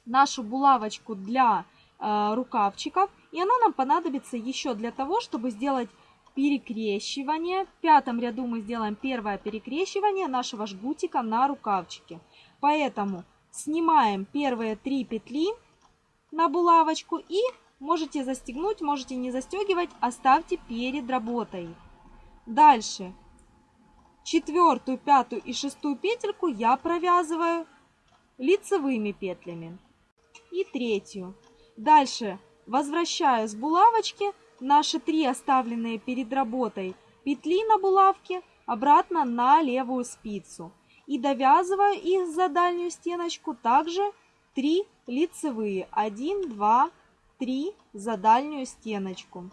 нашу булавочку для Э, рукавчиков. И она нам понадобится еще для того, чтобы сделать перекрещивание. В пятом ряду мы сделаем первое перекрещивание нашего жгутика на рукавчике. Поэтому снимаем первые три петли на булавочку и можете застегнуть, можете не застегивать, оставьте перед работой. Дальше четвертую, пятую и шестую петельку я провязываю лицевыми петлями. И третью. Дальше возвращаю с булавочки наши три оставленные перед работой петли на булавке обратно на левую спицу. И довязываю их за дальнюю стеночку также 3 лицевые. 1, 2, 3 за дальнюю стеночку.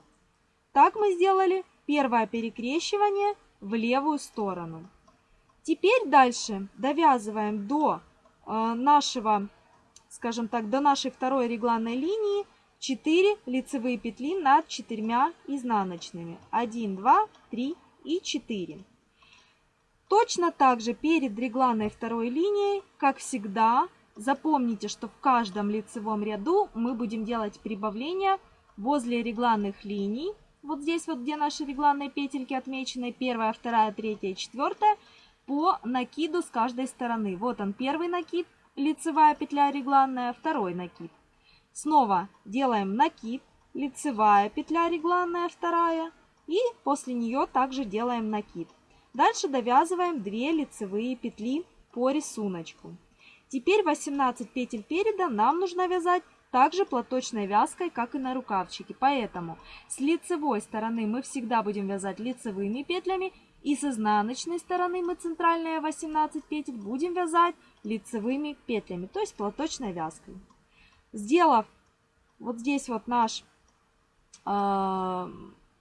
Так мы сделали первое перекрещивание в левую сторону. Теперь дальше довязываем до э, нашего, скажем так, до нашей второй регланной линии 4 лицевые петли над четырьмя изнаночными. 1, 2, 3 и 4. Точно так же перед регланной второй линией, как всегда, запомните, что в каждом лицевом ряду мы будем делать прибавления возле регланных линий. Вот здесь вот, где наши регланные петельки отмечены, первая, вторая, третья, четвертая, по накиду с каждой стороны. Вот он первый накид, лицевая петля регланная, второй накид. Снова делаем накид, лицевая петля регланная вторая и после нее также делаем накид. Дальше довязываем 2 лицевые петли по рисунку. Теперь 18 петель переда нам нужно вязать также платочной вязкой, как и на рукавчике. Поэтому с лицевой стороны мы всегда будем вязать лицевыми петлями и с изнаночной стороны мы центральные 18 петель будем вязать лицевыми петлями, то есть платочной вязкой. Сделав вот здесь вот наш э,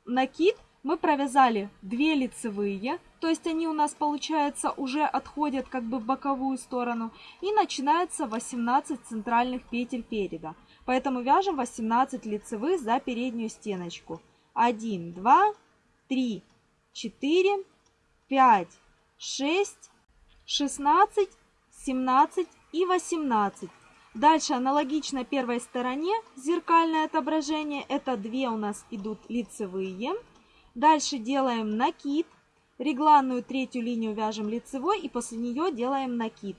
накид, мы провязали 2 лицевые, то есть они у нас, получается, уже отходят как бы в боковую сторону. И начинается 18 центральных петель переда. Поэтому вяжем 18 лицевых за переднюю стеночку. 1, 2, 3, 4, 5, 6, 16, 17 и 18. Дальше аналогично первой стороне зеркальное отображение. Это две у нас идут лицевые. Дальше делаем накид. Регланную третью линию вяжем лицевой и после нее делаем накид.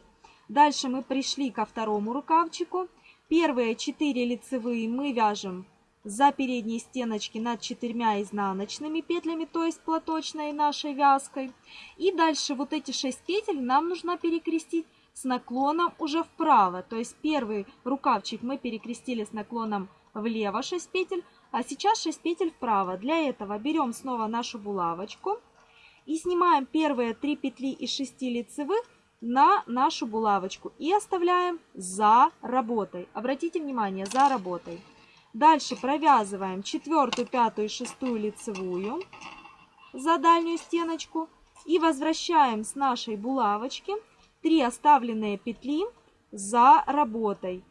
Дальше мы пришли ко второму рукавчику. Первые 4 лицевые мы вяжем за передние стеночки над четырьмя изнаночными петлями, то есть платочной нашей вязкой. И дальше вот эти 6 петель нам нужно перекрестить с наклоном уже вправо. То есть первый рукавчик мы перекрестили с наклоном влево 6 петель, а сейчас 6 петель вправо. Для этого берем снова нашу булавочку и снимаем первые 3 петли из 6 лицевых на нашу булавочку и оставляем за работой. Обратите внимание, за работой. Дальше провязываем четвертую, пятую и шестую лицевую за дальнюю стеночку и возвращаем с нашей булавочки 3 оставленные петли за работой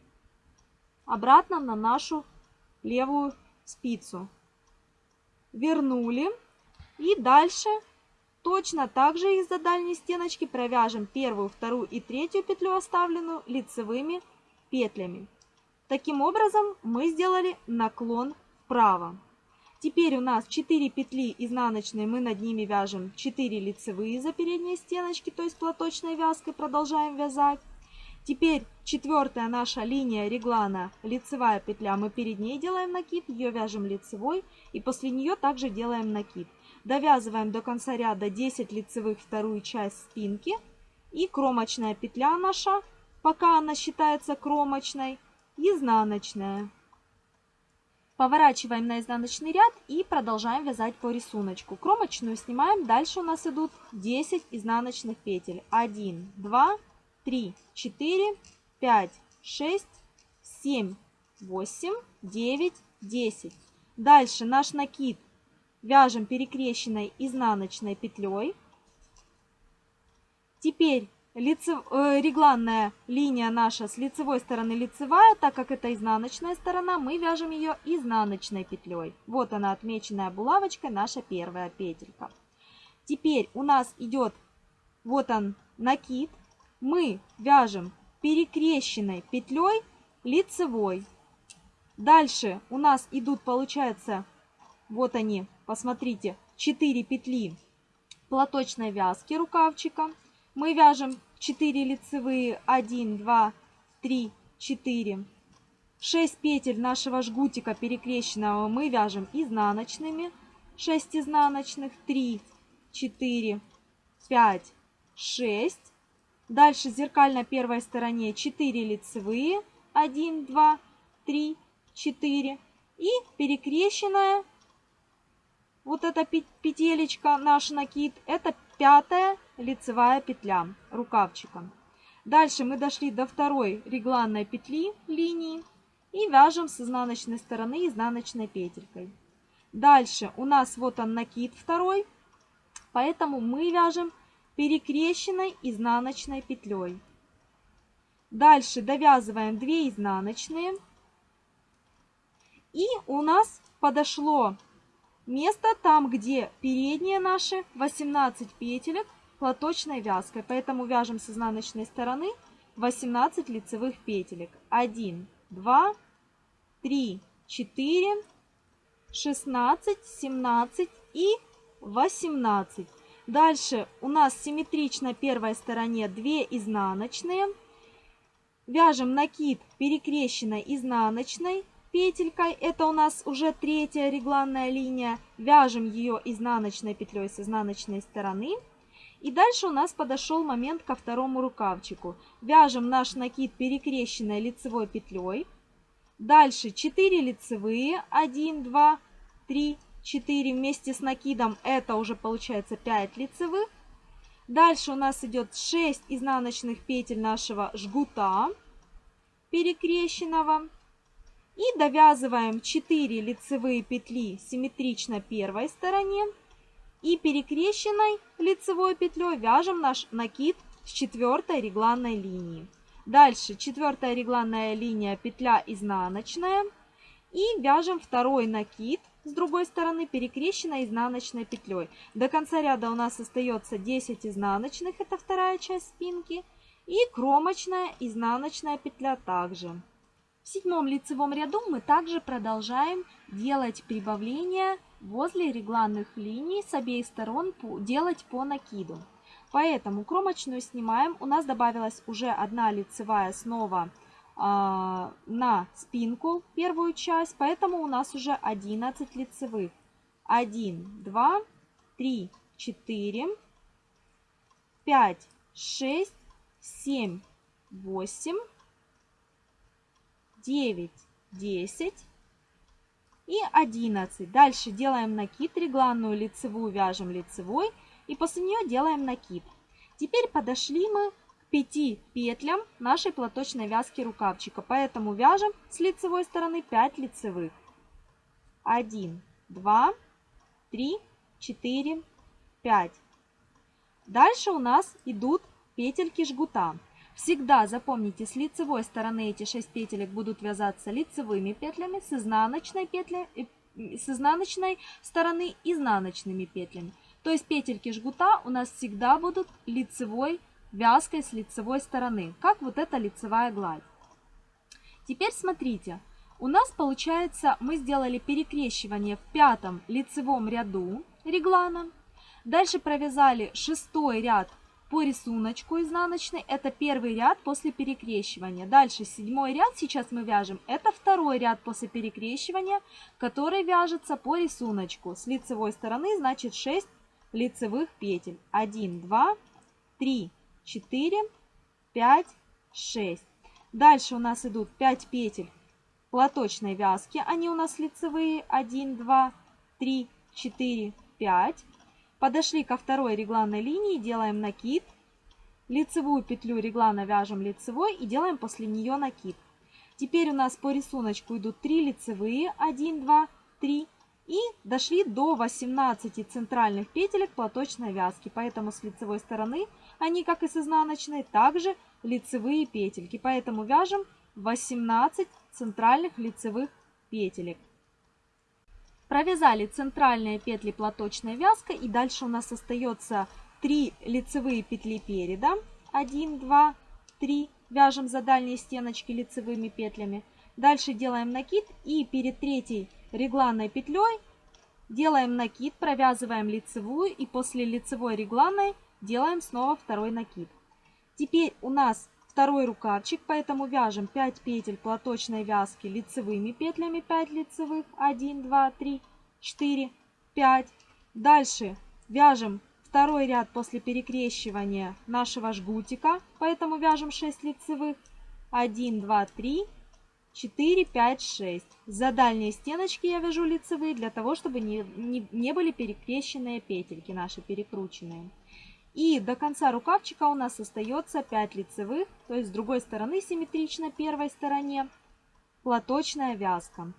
обратно на нашу левую спицу. Вернули. И дальше точно так же из-за дальней стеночки провяжем первую, вторую и третью петлю оставленную лицевыми петлями. Таким образом мы сделали наклон вправо. Теперь у нас 4 петли изнаночные, мы над ними вяжем 4 лицевые за передние стеночки, то есть платочной вязкой продолжаем вязать. Теперь четвертая наша линия реглана, лицевая петля, мы перед ней делаем накид, ее вяжем лицевой и после нее также делаем накид. Довязываем до конца ряда 10 лицевых вторую часть спинки и кромочная петля наша, пока она считается кромочной, изнаночная. Поворачиваем на изнаночный ряд и продолжаем вязать по рисунку. Кромочную снимаем, дальше у нас идут 10 изнаночных петель. 1, 2, 3, 4, 5, 6, 7, 8, 9, 10. Дальше наш накид вяжем перекрещенной изнаночной петлей. Теперь лицев, э, регланная линия наша с лицевой стороны лицевая, так как это изнаночная сторона, мы вяжем ее изнаночной петлей. Вот она отмеченная булавочкой, наша первая петелька. Теперь у нас идет, вот он, накид. Мы вяжем перекрещенной петлей лицевой. Дальше у нас идут, получается, вот они, посмотрите, 4 петли платочной вязки рукавчика мы вяжем 4 лицевые 1 2 3 4 6 петель нашего жгутика перекрещенного мы вяжем изнаночными 6 изнаночных 3 4 5 6 Дальше зеркально первой стороне 4 лицевые. 1, 2, 3, 4. И перекрещенная вот эта петелечка, наш накид, это пятая лицевая петля рукавчика. Дальше мы дошли до второй регланной петли линии и вяжем с изнаночной стороны изнаночной петелькой. Дальше у нас вот он накид второй, поэтому мы вяжем перекрещенной изнаночной петлей. Дальше довязываем 2 изнаночные. И у нас подошло место там, где передние наши 18 петелек платочной вязкой. Поэтому вяжем с изнаночной стороны 18 лицевых петелек. 1, 2, 3, 4, 16, 17 и 18. Дальше у нас симметрично первой стороне 2 изнаночные. Вяжем накид перекрещенной изнаночной петелькой. Это у нас уже третья регланная линия. Вяжем ее изнаночной петлей с изнаночной стороны. И дальше у нас подошел момент ко второму рукавчику. Вяжем наш накид перекрещенной лицевой петлей. Дальше 4 лицевые, 1, 2, 3, 4 вместе с накидом, это уже получается 5 лицевых. Дальше у нас идет 6 изнаночных петель нашего жгута перекрещенного. И довязываем 4 лицевые петли симметрично первой стороне. И перекрещенной лицевой петлей вяжем наш накид с четвертой регланной линии. Дальше четвертая регланная линия, петля изнаночная. И вяжем второй накид с другой стороны перекрещенной изнаночной петлей. До конца ряда у нас остается 10 изнаночных, это вторая часть спинки. И кромочная изнаночная петля также. В седьмом лицевом ряду мы также продолжаем делать прибавления возле регланных линий с обеих сторон делать по накиду. Поэтому кромочную снимаем. У нас добавилась уже одна лицевая снова э, на спинку, первую часть. Поэтому у нас уже 11 лицевых. 1, 2, 3, 4, 5, 6, 7, 8, 9, 10 и 11. Дальше делаем накид, регланную лицевую вяжем лицевой и после нее делаем накид. Теперь подошли мы к 5 петлям нашей платочной вязки рукавчика, поэтому вяжем с лицевой стороны 5 лицевых. 1, 2, 3, 4, 5. Дальше у нас идут петельки жгута. Всегда запомните, с лицевой стороны эти 6 петелек будут вязаться лицевыми петлями, с изнаночной, петли, э, с изнаночной стороны изнаночными петлями. То есть петельки жгута у нас всегда будут лицевой вязкой с лицевой стороны, как вот эта лицевая гладь. Теперь смотрите, у нас получается, мы сделали перекрещивание в пятом лицевом ряду реглана. Дальше провязали шестой ряд по рисунку изнаночной. Это первый ряд после перекрещивания. Дальше седьмой ряд сейчас мы вяжем. Это второй ряд после перекрещивания, который вяжется по рисунку. С лицевой стороны значит 6 лицевых петель. 1, 2, 3, 4, 5, 6. Дальше у нас идут 5 петель платочной вязки. Они у нас лицевые. 1, 2, 3, 4, 5. Подошли ко второй регланной линии, делаем накид. Лицевую петлю реглана вяжем лицевой и делаем после нее накид. Теперь у нас по рисунку идут 3 лицевые. 1, 2, 3, и дошли до 18 центральных петелек платочной вязки. Поэтому с лицевой стороны они, как и с изнаночной, также лицевые петельки. Поэтому вяжем 18 центральных лицевых петелек. Провязали центральные петли платочной вязкой. И дальше у нас остается 3 лицевые петли переда. 1, 2, 3. Вяжем за дальние стеночки лицевыми петлями. Дальше делаем накид и перед третьей регланной петлей делаем накид, провязываем лицевую и после лицевой регланной делаем снова второй накид. Теперь у нас второй рукавчик, поэтому вяжем 5 петель платочной вязки лицевыми петлями, 5 лицевых, 1, 2, 3, 4, 5. Дальше вяжем второй ряд после перекрещивания нашего жгутика, поэтому вяжем 6 лицевых. 1, 2, 3, 4, 5, 6. За дальние стеночки я вяжу лицевые для того, чтобы не, не, не были перекрещенные петельки наши перекрученные. И до конца рукавчика у нас остается 5 лицевых, то есть с другой стороны симметрично первой стороне платочная вязка.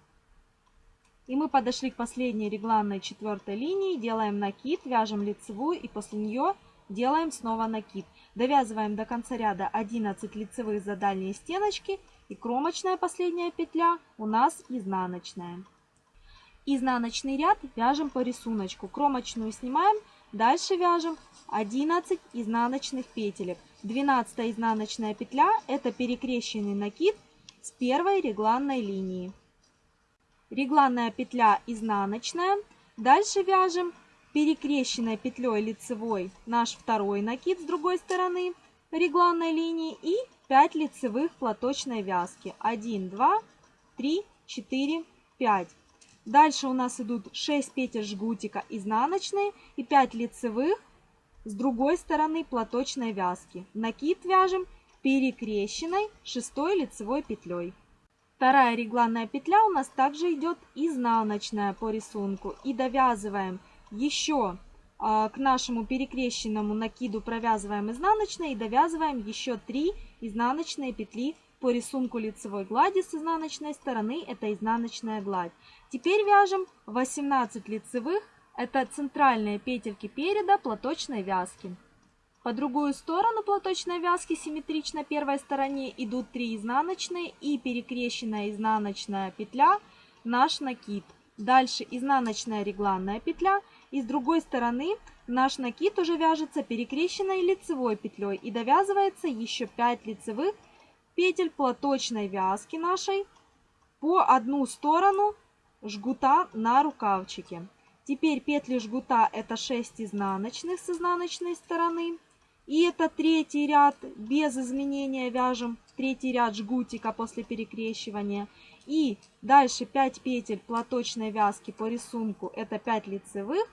И мы подошли к последней регланной четвертой линии, делаем накид, вяжем лицевую и после нее делаем снова накид. Довязываем до конца ряда 11 лицевых за дальние стеночки и кромочная последняя петля у нас изнаночная. Изнаночный ряд вяжем по рисунку. Кромочную снимаем, дальше вяжем 11 изнаночных петелек. 12 изнаночная петля это перекрещенный накид с первой регланной линии регланная петля изнаночная. Дальше вяжем перекрещенной петлей лицевой наш второй накид с другой стороны регланной линии и 5 лицевых платочной вязки. 1, 2, 3, 4, 5. Дальше у нас идут 6 петель жгутика изнаночные и 5 лицевых с другой стороны платочной вязки. Накид вяжем перекрещенной шестой лицевой петлей. Вторая регланная петля у нас также идет изнаночная по рисунку. И довязываем еще а, к нашему перекрещенному накиду провязываем изнаночной и довязываем еще 3 изнаночные петли по рисунку лицевой глади с изнаночной стороны. Это изнаночная гладь. Теперь вяжем 18 лицевых. Это центральные петельки переда платочной вязки. По другую сторону платочной вязки симметрично первой стороне идут 3 изнаночные и перекрещенная изнаночная петля наш накид. Дальше изнаночная регланная петля и с другой стороны наш накид уже вяжется перекрещенной лицевой петлей и довязывается еще 5 лицевых петель платочной вязки нашей по одну сторону жгута на рукавчике. Теперь петли жгута это 6 изнаночных с изнаночной стороны. И это третий ряд, без изменения вяжем третий ряд жгутика после перекрещивания. И дальше 5 петель платочной вязки по рисунку, это 5 лицевых.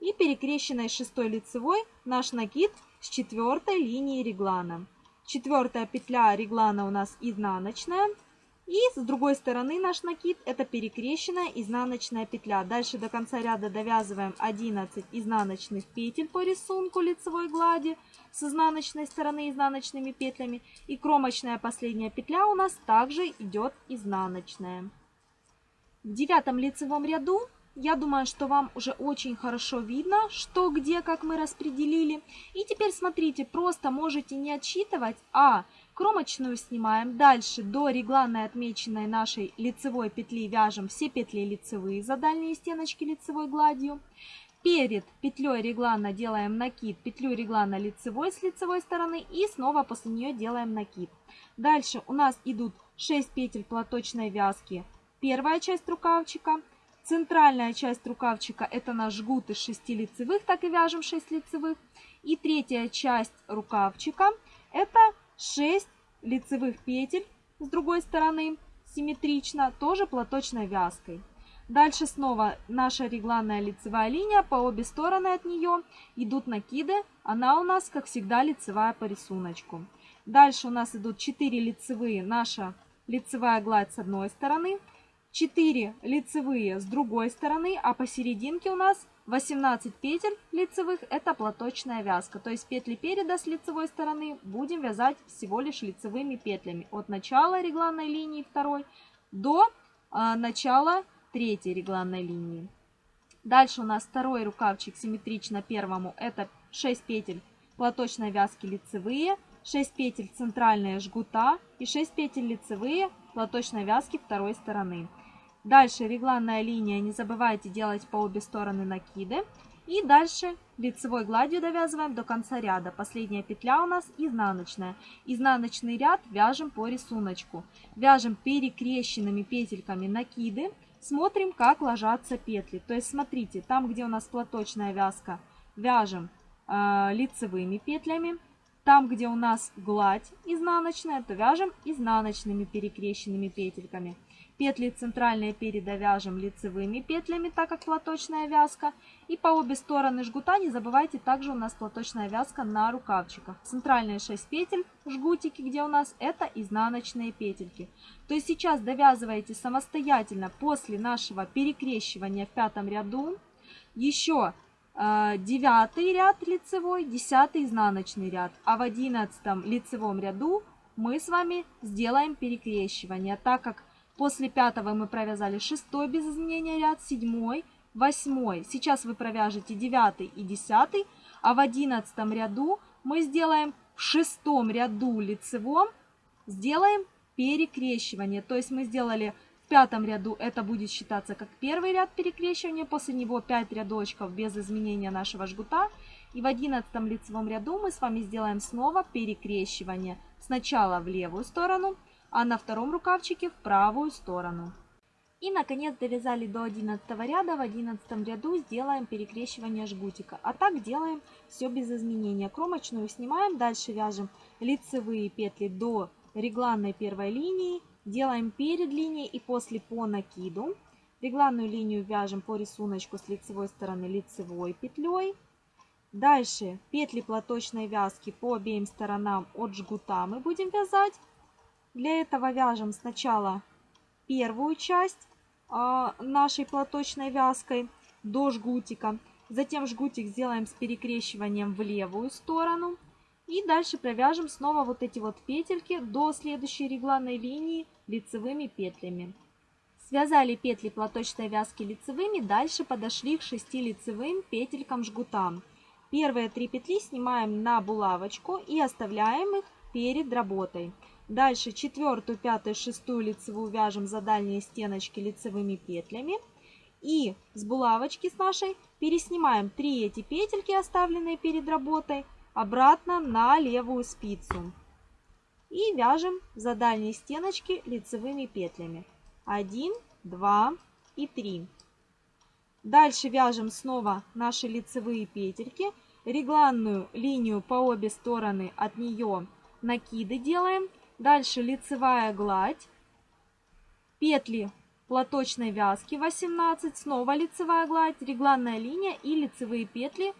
И перекрещенной шестой лицевой наш накид с четвертой линии реглана. Четвертая петля реглана у нас изнаночная. И с другой стороны наш накид это перекрещенная изнаночная петля. Дальше до конца ряда довязываем 11 изнаночных петель по рисунку лицевой глади с изнаночной стороны изнаночными петлями. И кромочная последняя петля у нас также идет изнаночная. В девятом лицевом ряду я думаю, что вам уже очень хорошо видно, что где, как мы распределили. И теперь смотрите, просто можете не отсчитывать, а Кромочную снимаем. Дальше до регланной отмеченной нашей лицевой петли вяжем все петли лицевые за дальние стеночки лицевой гладью. Перед петлей реглана делаем накид, петлю реглана лицевой с лицевой стороны и снова после нее делаем накид. Дальше у нас идут 6 петель платочной вязки. Первая часть рукавчика. Центральная часть рукавчика это наш жгут из 6 лицевых, так и вяжем 6 лицевых. И третья часть рукавчика это 6 лицевых петель с другой стороны симметрично, тоже платочной вязкой. Дальше снова наша регланная лицевая линия, по обе стороны от нее идут накиды, она у нас, как всегда, лицевая по рисунку. Дальше у нас идут 4 лицевые, наша лицевая гладь с одной стороны, 4 лицевые с другой стороны, а посерединке у нас 18 петель лицевых это платочная вязка. То есть петли переда с лицевой стороны будем вязать всего лишь лицевыми петлями. От начала регланной линии второй до э, начала третьей регланной линии. Дальше у нас второй рукавчик симметрично первому. Это 6 петель платочной вязки лицевые, 6 петель центральные жгута и 6 петель лицевые платочной вязки второй стороны. Дальше регланная линия, не забывайте делать по обе стороны накиды. И дальше лицевой гладью довязываем до конца ряда. Последняя петля у нас изнаночная. Изнаночный ряд вяжем по рисунку. Вяжем перекрещенными петельками накиды. Смотрим, как ложатся петли. То есть смотрите, там, где у нас платочная вязка, вяжем э, лицевыми петлями. Там, где у нас гладь изнаночная, то вяжем изнаночными перекрещенными петельками. Петли центральные переда вяжем лицевыми петлями, так как платочная вязка. И по обе стороны жгута не забывайте, также у нас платочная вязка на рукавчиках. Центральные 6 петель, жгутики, где у нас, это изнаночные петельки. То есть сейчас довязываете самостоятельно после нашего перекрещивания в пятом ряду. Еще э, девятый ряд лицевой, десятый изнаночный ряд. А в одиннадцатом лицевом ряду мы с вами сделаем перекрещивание, так как После пятого мы провязали шестой без изменения ряд, седьмой, восьмой. Сейчас вы провяжете девятый и десятый, а в одиннадцатом ряду мы сделаем в шестом ряду лицевом, сделаем перекрещивание. То есть мы сделали в пятом ряду, это будет считаться как первый ряд перекрещивания, после него 5 рядочков без изменения нашего жгута. И в одиннадцатом лицевом ряду мы с вами сделаем снова перекрещивание. Сначала в левую сторону, а на втором рукавчике в правую сторону. И наконец довязали до 11 ряда. В 11 ряду сделаем перекрещивание жгутика. А так делаем все без изменения. Кромочную снимаем, дальше вяжем лицевые петли до регланной первой линии. Делаем перед линией и после по накиду. Регланную линию вяжем по рисунку с лицевой стороны лицевой петлей. Дальше петли платочной вязки по обеим сторонам от жгута мы будем вязать. Для этого вяжем сначала первую часть а, нашей платочной вязкой до жгутика. Затем жгутик сделаем с перекрещиванием в левую сторону. И дальше провяжем снова вот эти вот петельки до следующей регланной линии лицевыми петлями. Связали петли платочной вязки лицевыми, дальше подошли к 6 лицевым петелькам жгута. Первые три петли снимаем на булавочку и оставляем их перед работой. Дальше четвертую, пятую, шестую лицевую вяжем за дальние стеночки лицевыми петлями. И с булавочки с нашей переснимаем 3 эти петельки, оставленные перед работой, обратно на левую спицу. И вяжем за дальние стеночки лицевыми петлями. 1, 2 и 3. Дальше вяжем снова наши лицевые петельки. Регланную линию по обе стороны от нее накиды делаем. Дальше лицевая гладь, петли платочной вязки 18, снова лицевая гладь, регланная линия и лицевые петли.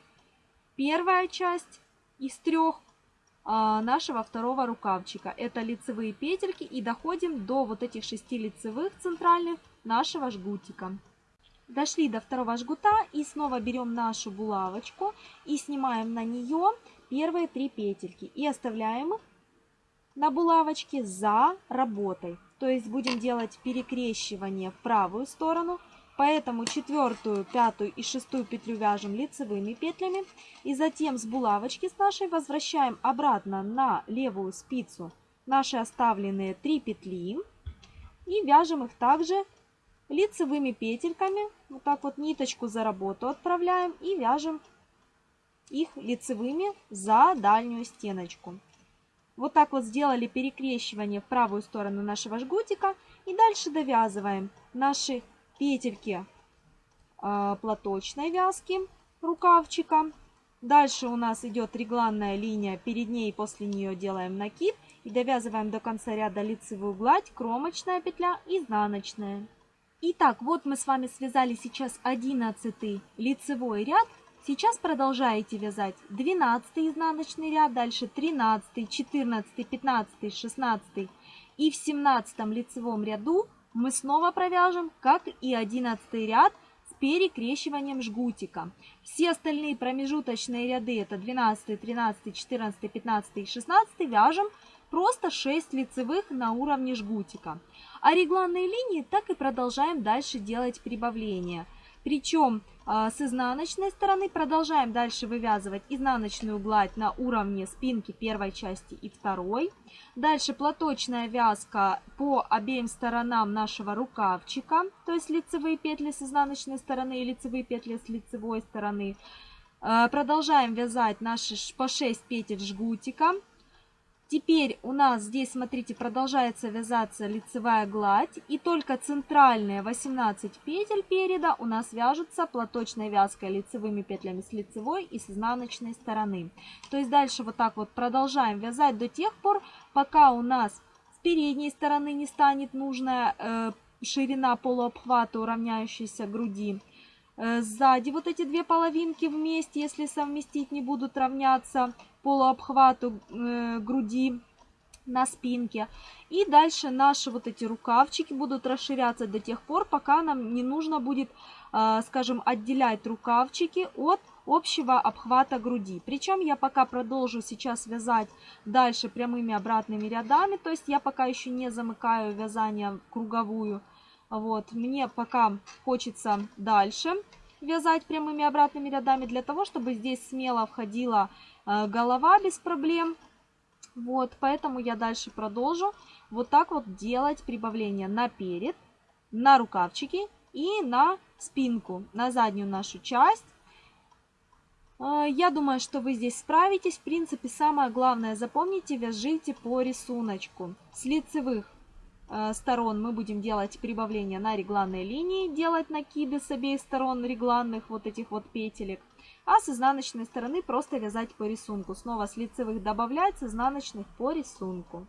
Первая часть из трех а, нашего второго рукавчика. Это лицевые петельки и доходим до вот этих шести лицевых центральных нашего жгутика. Дошли до второго жгута и снова берем нашу булавочку и снимаем на нее первые три петельки и оставляем их на булавочке за работой. То есть будем делать перекрещивание в правую сторону. Поэтому четвертую, пятую и шестую петлю вяжем лицевыми петлями. И затем с булавочки с нашей возвращаем обратно на левую спицу наши оставленные 3 петли. И вяжем их также лицевыми петельками. Вот так вот ниточку за работу отправляем и вяжем их лицевыми за дальнюю стеночку. Вот так вот сделали перекрещивание в правую сторону нашего жгутика. И дальше довязываем наши петельки э, платочной вязки рукавчика. Дальше у нас идет регланная линия, перед ней и после нее делаем накид. И довязываем до конца ряда лицевую гладь, кромочная петля, изнаночная. Итак, вот мы с вами связали сейчас 11 лицевой ряд. Сейчас продолжаете вязать 12 изнаночный ряд, дальше 13, 14, 15, 16 и в 17 лицевом ряду мы снова провяжем, как и 11 ряд с перекрещиванием жгутика. Все остальные промежуточные ряды, это 12, 13, 14, 15 и 16, вяжем просто 6 лицевых на уровне жгутика. А регланные линии так и продолжаем дальше делать прибавления. Причем с изнаночной стороны продолжаем дальше вывязывать изнаночную гладь на уровне спинки первой части и второй. Дальше платочная вязка по обеим сторонам нашего рукавчика, то есть лицевые петли с изнаночной стороны и лицевые петли с лицевой стороны. А, продолжаем вязать наши по 6 петель жгутика. Теперь у нас здесь, смотрите, продолжается вязаться лицевая гладь. И только центральные 18 петель переда у нас вяжутся платочной вязкой лицевыми петлями с лицевой и с изнаночной стороны. То есть дальше вот так вот продолжаем вязать до тех пор, пока у нас с передней стороны не станет нужная э, ширина полуобхвата, уравняющейся груди. Э, сзади вот эти две половинки вместе, если совместить, не будут равняться полуобхвату э, груди на спинке. И дальше наши вот эти рукавчики будут расширяться до тех пор, пока нам не нужно будет, э, скажем, отделять рукавчики от общего обхвата груди. Причем я пока продолжу сейчас вязать дальше прямыми обратными рядами, то есть я пока еще не замыкаю вязание круговую. Вот, мне пока хочется дальше вязать прямыми обратными рядами для того, чтобы здесь смело входила голова без проблем. Вот, поэтому я дальше продолжу вот так вот делать прибавление на перед, на рукавчики и на спинку, на заднюю нашу часть. Э, я думаю, что вы здесь справитесь. В принципе, самое главное, запомните, вяжите по рисунку. С лицевых э, сторон мы будем делать прибавление на регланной линии, делать накиды с обеих сторон регланных вот этих вот петелек. А с изнаночной стороны просто вязать по рисунку. Снова с лицевых добавлять, с изнаночных по рисунку.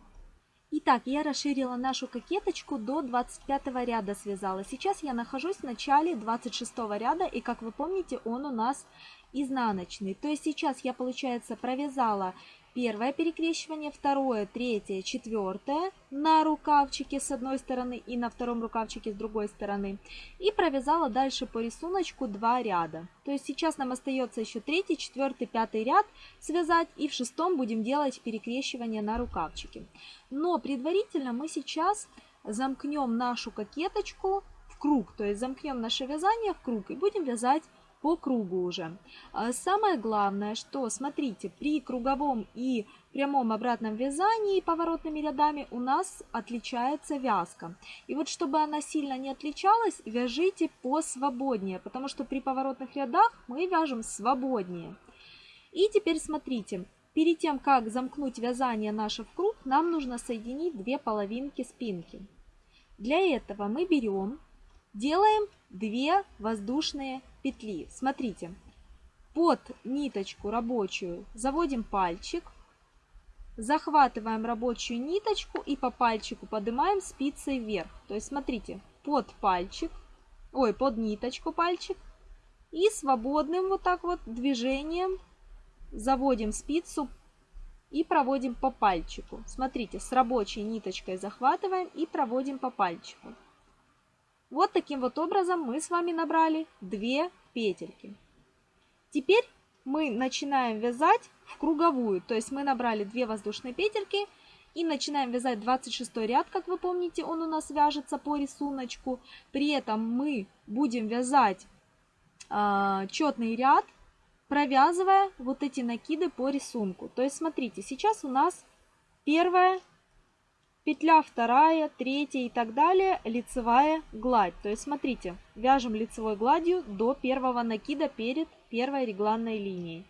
Итак, я расширила нашу кокеточку до 25 ряда связала. Сейчас я нахожусь в начале 26 ряда, и как вы помните, он у нас изнаночный. То есть сейчас я, получается, провязала первое перекрещивание, второе, третье, четвертое на рукавчике с одной стороны и на втором рукавчике с другой стороны. И провязала дальше по рисунку два ряда. То есть сейчас нам остается еще третий, четвертый, пятый ряд связать и в шестом будем делать перекрещивание на рукавчике. Но предварительно мы сейчас замкнем нашу кокеточку в круг, то есть замкнем наше вязание в круг и будем вязать по кругу уже. А самое главное, что, смотрите, при круговом и прямом обратном вязании поворотными рядами у нас отличается вязка. И вот чтобы она сильно не отличалась, вяжите посвободнее, потому что при поворотных рядах мы вяжем свободнее. И теперь смотрите, перед тем, как замкнуть вязание наше в круг, нам нужно соединить две половинки спинки. Для этого мы берем, делаем две воздушные петли. Смотрите, под ниточку рабочую заводим пальчик, захватываем рабочую ниточку и по пальчику поднимаем спицей вверх. То есть смотрите, под пальчик, ой, под ниточку пальчик и свободным вот так вот движением заводим спицу и проводим по пальчику. Смотрите, с рабочей ниточкой захватываем и проводим по пальчику. Вот таким вот образом мы с вами набрали 2 петельки. Теперь мы начинаем вязать в круговую, то есть мы набрали 2 воздушные петельки и начинаем вязать 26 ряд, как вы помните, он у нас вяжется по рисунку. При этом мы будем вязать э, четный ряд, провязывая вот эти накиды по рисунку. То есть смотрите, сейчас у нас первая петля вторая, третья и так далее, лицевая гладь. То есть смотрите, вяжем лицевой гладью до первого накида перед первой регланной линией.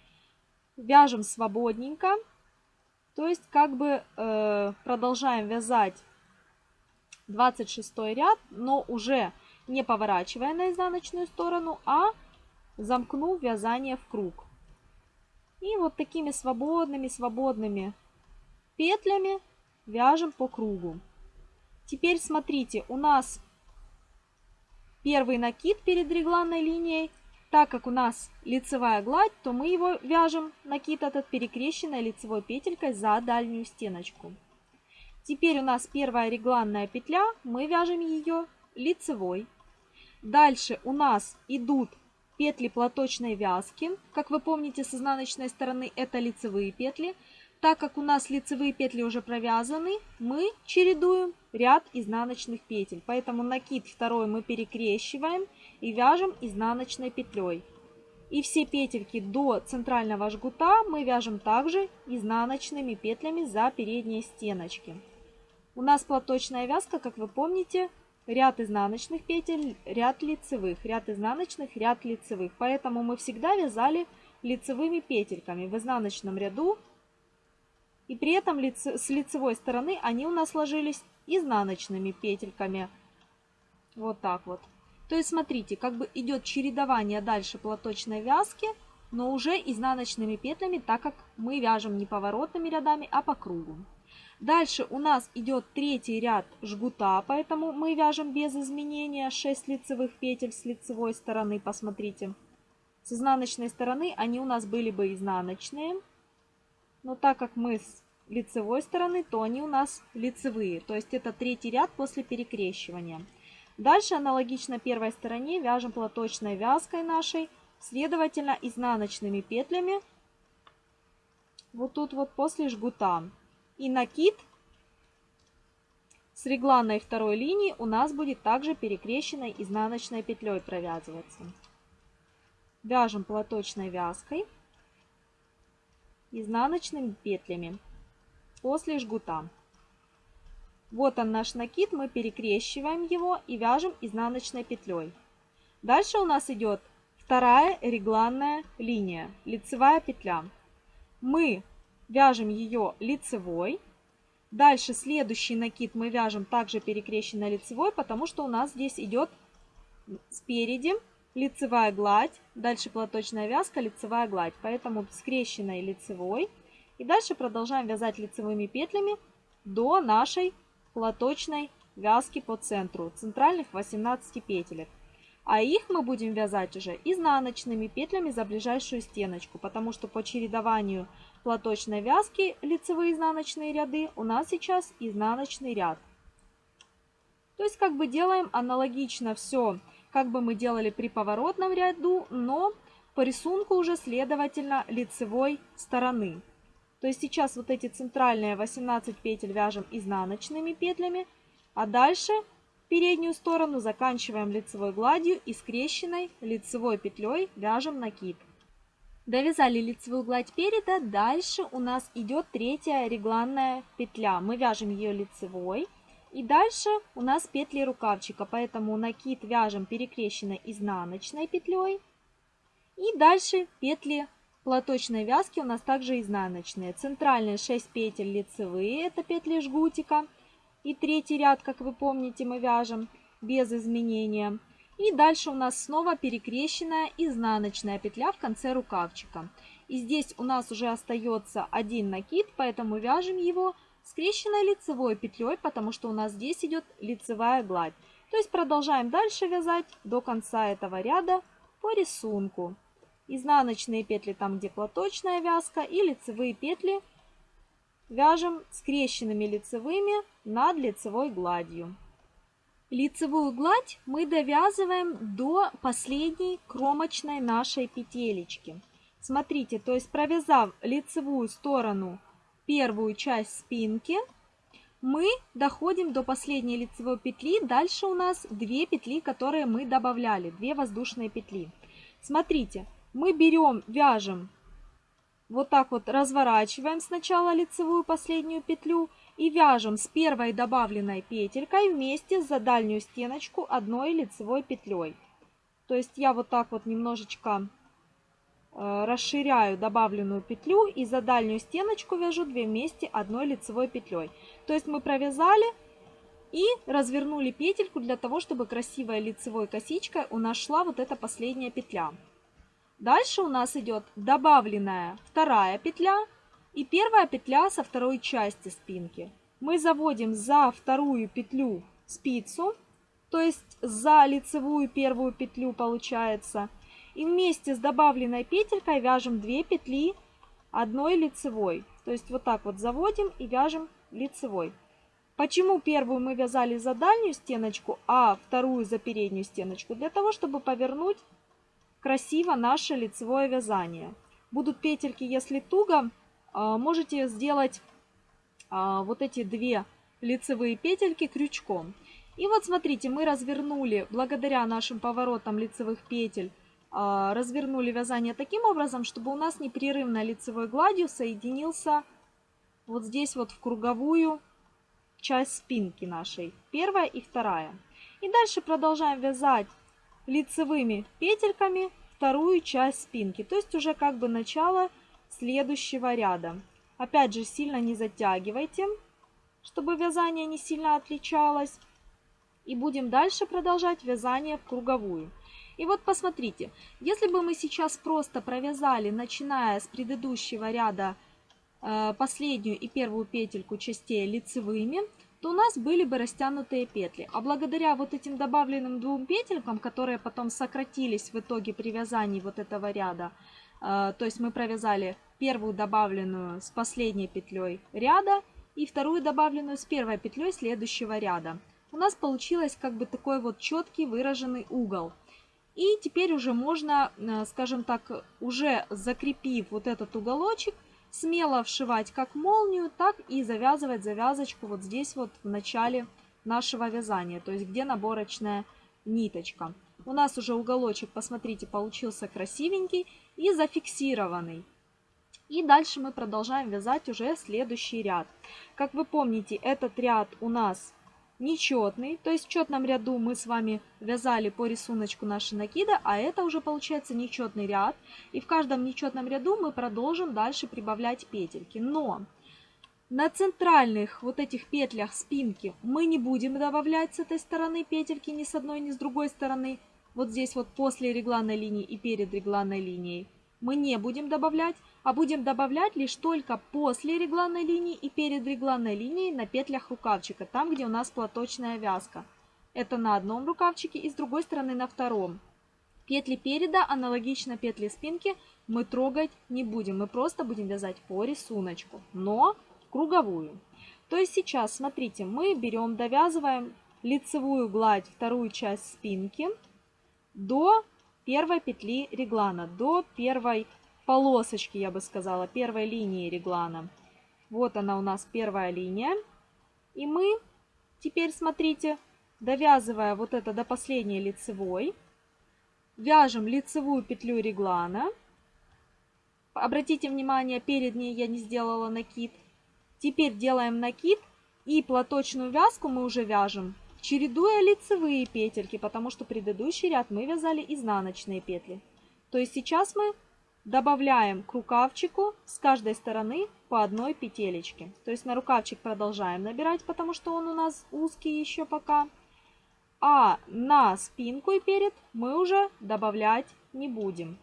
Вяжем свободненько, то есть как бы э, продолжаем вязать 26 ряд, но уже не поворачивая на изнаночную сторону, а замкнув вязание в круг. И вот такими свободными, свободными петлями вяжем по кругу. Теперь смотрите, у нас первый накид перед регланной линией. Так как у нас лицевая гладь, то мы его вяжем, накид этот перекрещенной лицевой петелькой за дальнюю стеночку. Теперь у нас первая регланная петля, мы вяжем ее лицевой. Дальше у нас идут петли платочной вязки. Как вы помните, с изнаночной стороны это лицевые петли. Так как у нас лицевые петли уже провязаны, мы чередуем ряд изнаночных петель. Поэтому накид второй мы перекрещиваем и вяжем изнаночной петлей. И все петельки до центрального жгута мы вяжем также изнаночными петлями за передние стеночки. У нас платочная вязка, как вы помните, ряд изнаночных петель, ряд лицевых, ряд изнаночных, ряд лицевых. Поэтому мы всегда вязали лицевыми петельками в изнаночном ряду и при этом с лицевой стороны они у нас ложились изнаночными петельками. Вот так вот. То есть смотрите, как бы идет чередование дальше платочной вязки, но уже изнаночными петлями, так как мы вяжем не поворотными рядами, а по кругу. Дальше у нас идет третий ряд жгута, поэтому мы вяжем без изменения 6 лицевых петель с лицевой стороны, посмотрите. С изнаночной стороны они у нас были бы изнаночные, но так как мы с лицевой стороны, то они у нас лицевые, то есть это третий ряд после перекрещивания. Дальше аналогично первой стороне вяжем платочной вязкой нашей, следовательно изнаночными петлями вот тут вот после жгута. И накид с регланной второй линии у нас будет также перекрещенной изнаночной петлей провязываться. Вяжем платочной вязкой изнаночными петлями после жгута. Вот он наш накид, мы перекрещиваем его и вяжем изнаночной петлей. Дальше у нас идет вторая регланная линия, лицевая петля. Мы вяжем ее лицевой. Дальше следующий накид мы вяжем также перекрещенной лицевой, потому что у нас здесь идет спереди лицевая гладь, дальше платочная вязка, лицевая гладь. Поэтому скрещенной лицевой. И дальше продолжаем вязать лицевыми петлями до нашей платочной вязки по центру, центральных 18 петелек. А их мы будем вязать уже изнаночными петлями за ближайшую стеночку, потому что по чередованию платочной вязки лицевые изнаночные ряды у нас сейчас изнаночный ряд. То есть как бы делаем аналогично все, как бы мы делали при поворотном ряду, но по рисунку уже следовательно лицевой стороны. То есть сейчас вот эти центральные 18 петель вяжем изнаночными петлями, а дальше переднюю сторону заканчиваем лицевой гладью и скрещенной лицевой петлей вяжем накид. Довязали лицевую гладь переда, дальше у нас идет третья регланная петля. Мы вяжем ее лицевой. И дальше у нас петли рукавчика, поэтому накид вяжем перекрещенной изнаночной петлей. И дальше петли платочной вязки у нас также изнаночные. Центральные 6 петель лицевые, это петли жгутика. И третий ряд, как вы помните, мы вяжем без изменения. И дальше у нас снова перекрещенная изнаночная петля в конце рукавчика. И здесь у нас уже остается один накид, поэтому вяжем его скрещенной лицевой петлей, потому что у нас здесь идет лицевая гладь. То есть продолжаем дальше вязать до конца этого ряда по рисунку изнаночные петли там, где платочная вязка, и лицевые петли вяжем скрещенными лицевыми над лицевой гладью. Лицевую гладь мы довязываем до последней кромочной нашей петелечки. Смотрите, то есть провязав лицевую сторону первую часть спинки, мы доходим до последней лицевой петли. Дальше у нас две петли, которые мы добавляли, две воздушные петли. Смотрите, мы берем, вяжем, вот так вот разворачиваем сначала лицевую последнюю петлю и вяжем с первой добавленной петелькой вместе за дальнюю стеночку одной лицевой петлей. То есть я вот так вот немножечко расширяю добавленную петлю и за дальнюю стеночку вяжу 2 вместе одной лицевой петлей. То есть мы провязали и развернули петельку для того, чтобы красивой лицевой косичкой у нас шла вот эта последняя петля. Дальше у нас идет добавленная вторая петля и первая петля со второй части спинки. Мы заводим за вторую петлю спицу, то есть за лицевую первую петлю получается. И вместе с добавленной петелькой вяжем 2 петли одной лицевой. То есть вот так вот заводим и вяжем лицевой. Почему первую мы вязали за дальнюю стеночку, а вторую за переднюю стеночку? Для того, чтобы повернуть красиво наше лицевое вязание. Будут петельки, если туго, а, можете сделать а, вот эти две лицевые петельки крючком. И вот смотрите, мы развернули, благодаря нашим поворотам лицевых петель, развернули вязание таким образом, чтобы у нас непрерывно лицевой гладью соединился вот здесь вот в круговую часть спинки нашей, первая и вторая. И дальше продолжаем вязать лицевыми петельками вторую часть спинки, то есть уже как бы начало следующего ряда. Опять же, сильно не затягивайте, чтобы вязание не сильно отличалось. И будем дальше продолжать вязание в круговую. И вот посмотрите, если бы мы сейчас просто провязали, начиная с предыдущего ряда э, последнюю и первую петельку частей лицевыми, то у нас были бы растянутые петли. А благодаря вот этим добавленным двум петелькам, которые потом сократились в итоге при вязании вот этого ряда, э, то есть мы провязали первую добавленную с последней петлей ряда и вторую добавленную с первой петлей следующего ряда. У нас получилось как бы такой вот четкий выраженный угол. И теперь уже можно, э, скажем так, уже закрепив вот этот уголочек, смело вшивать как молнию, так и завязывать завязочку вот здесь вот в начале нашего вязания, то есть где наборочная ниточка. У нас уже уголочек, посмотрите, получился красивенький и зафиксированный. И дальше мы продолжаем вязать уже следующий ряд. Как вы помните, этот ряд у нас нечетный, то есть в четном ряду мы с вами вязали по рисунку наши накида, а это уже получается нечетный ряд. И в каждом нечетном ряду мы продолжим дальше прибавлять петельки. Но на центральных вот этих петлях спинки мы не будем добавлять с этой стороны петельки ни с одной, ни с другой стороны. Вот здесь вот после регланной линии и перед регланной линией мы не будем добавлять а будем добавлять лишь только после регланной линии и перед регланной линией на петлях рукавчика, там, где у нас платочная вязка. Это на одном рукавчике и с другой стороны на втором. Петли переда, аналогично петли спинки, мы трогать не будем. Мы просто будем вязать по рисунку, но круговую. То есть сейчас, смотрите, мы берем, довязываем лицевую гладь, вторую часть спинки до первой петли реглана, до первой полосочки, я бы сказала, первой линии реглана. Вот она у нас первая линия. И мы теперь, смотрите, довязывая вот это до последней лицевой, вяжем лицевую петлю реглана. Обратите внимание, перед ней я не сделала накид. Теперь делаем накид и платочную вязку мы уже вяжем, чередуя лицевые петельки, потому что предыдущий ряд мы вязали изнаночные петли. То есть сейчас мы Добавляем к рукавчику с каждой стороны по одной петелечке. То есть на рукавчик продолжаем набирать, потому что он у нас узкий еще пока. А на спинку и перед мы уже добавлять не будем.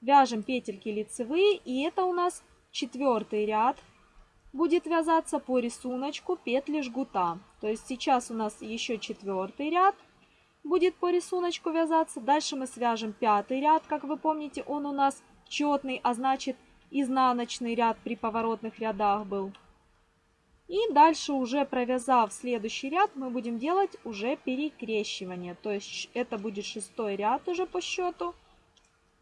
Вяжем петельки лицевые, и это у нас четвертый ряд будет вязаться по рисунку петли жгута. То есть сейчас у нас еще четвертый ряд будет по рисунку вязаться. Дальше мы свяжем пятый ряд, как вы помните, он у нас четный, а значит изнаночный ряд при поворотных рядах был. И дальше уже провязав следующий ряд, мы будем делать уже перекрещивание. То есть это будет шестой ряд уже по счету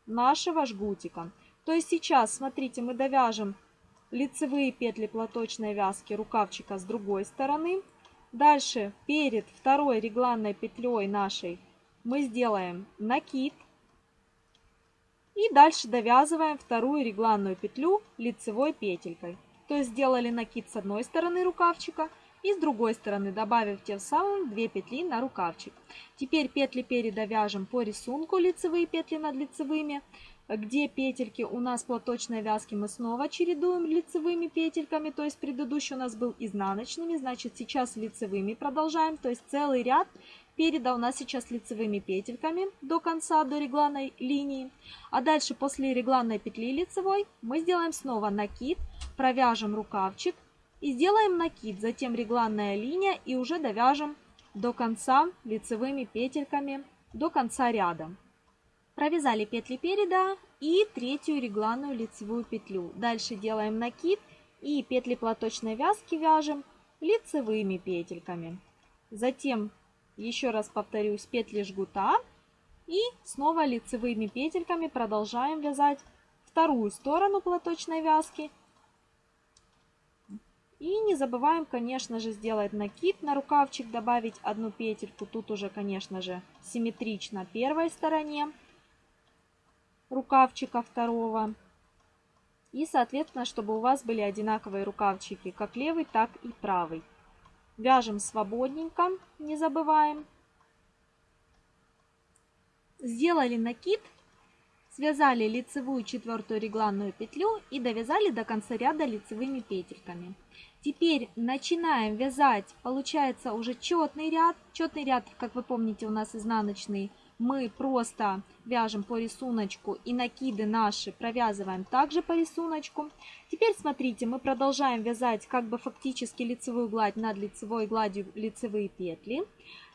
нашего жгутика. То есть сейчас, смотрите, мы довяжем лицевые петли платочной вязки рукавчика с другой стороны. Дальше перед второй регланной петлей нашей мы сделаем накид. И дальше довязываем вторую регланную петлю лицевой петелькой. То есть сделали накид с одной стороны рукавчика и с другой стороны, добавив тем самым 2 петли на рукавчик. Теперь петли переда вяжем по рисунку лицевые петли над лицевыми. Где петельки у нас платочной вязки мы снова чередуем лицевыми петельками, то есть предыдущий у нас был изнаночными, значит сейчас лицевыми продолжаем, то есть целый ряд Переда у нас сейчас лицевыми петельками до конца, до регланной линии. А дальше после регланной петли лицевой мы сделаем снова накид, провяжем рукавчик и сделаем накид. Затем регланная линия и уже довяжем до конца лицевыми петельками до конца ряда. Провязали петли переда и третью регланную лицевую петлю. Дальше делаем накид и петли платочной вязки вяжем лицевыми петельками. Затем еще раз повторюсь, петли жгута. И снова лицевыми петельками продолжаем вязать вторую сторону платочной вязки. И не забываем, конечно же, сделать накид на рукавчик, добавить одну петельку. Тут уже, конечно же, симметрично первой стороне рукавчика второго. И, соответственно, чтобы у вас были одинаковые рукавчики, как левый, так и правый. Вяжем свободненько, не забываем. Сделали накид, связали лицевую четвертую регланную петлю и довязали до конца ряда лицевыми петельками. Теперь начинаем вязать, получается уже четный ряд. Четный ряд, как вы помните, у нас изнаночный мы просто вяжем по рисунку и накиды наши провязываем также по рисунку. Теперь смотрите, мы продолжаем вязать как бы фактически лицевую гладь над лицевой гладью лицевые петли.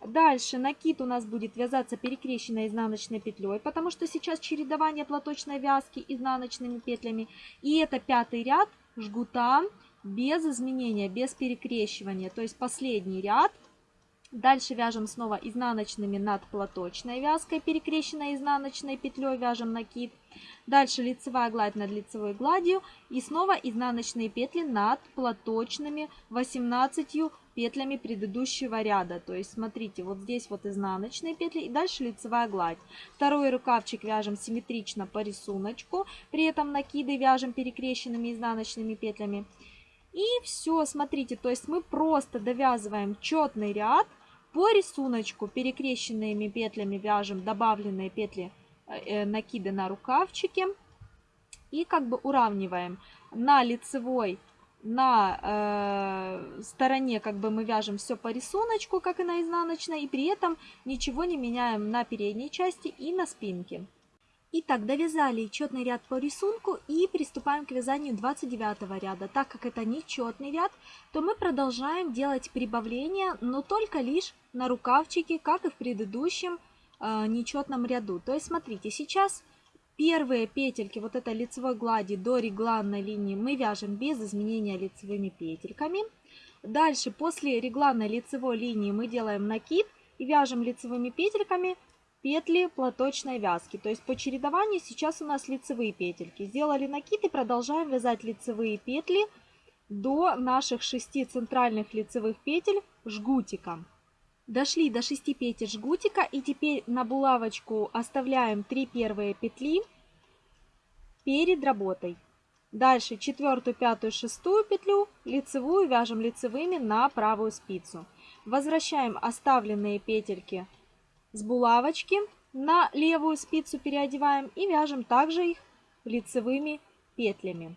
Дальше накид у нас будет вязаться перекрещенной изнаночной петлей, потому что сейчас чередование платочной вязки изнаночными петлями. И это пятый ряд жгута без изменения, без перекрещивания. То есть последний ряд – Дальше вяжем снова изнаночными над платочной вязкой, перекрещенной изнаночной петлей вяжем накид. Дальше лицевая гладь над лицевой гладью и снова изнаночные петли над платочными 18 петлями предыдущего ряда. То есть смотрите, вот здесь вот изнаночные петли и дальше лицевая гладь. Второй рукавчик вяжем симметрично по рисунку, при этом накиды вяжем перекрещенными изнаночными петлями. И все, смотрите, то есть мы просто довязываем четный ряд, по рисунку перекрещенными петлями вяжем добавленные петли э, э, накиды на рукавчики. И как бы уравниваем на лицевой, на э, стороне как бы мы вяжем все по рисунку, как и на изнаночной. И при этом ничего не меняем на передней части и на спинке. Итак, довязали четный ряд по рисунку и приступаем к вязанию 29 ряда. Так как это нечетный ряд, то мы продолжаем делать прибавления, но только лишь на рукавчике, как и в предыдущем э, нечетном ряду. То есть смотрите, сейчас первые петельки вот этой лицевой глади до регланной линии мы вяжем без изменения лицевыми петельками. Дальше после регланной лицевой линии мы делаем накид и вяжем лицевыми петельками петли платочной вязки. То есть по чередованию сейчас у нас лицевые петельки. Сделали накид и продолжаем вязать лицевые петли до наших 6 центральных лицевых петель жгутика. Дошли до 6 петель жгутика и теперь на булавочку оставляем 3 первые петли перед работой. Дальше четвертую, пятую, шестую петлю лицевую вяжем лицевыми на правую спицу. Возвращаем оставленные петельки с булавочки на левую спицу переодеваем и вяжем также их лицевыми петлями.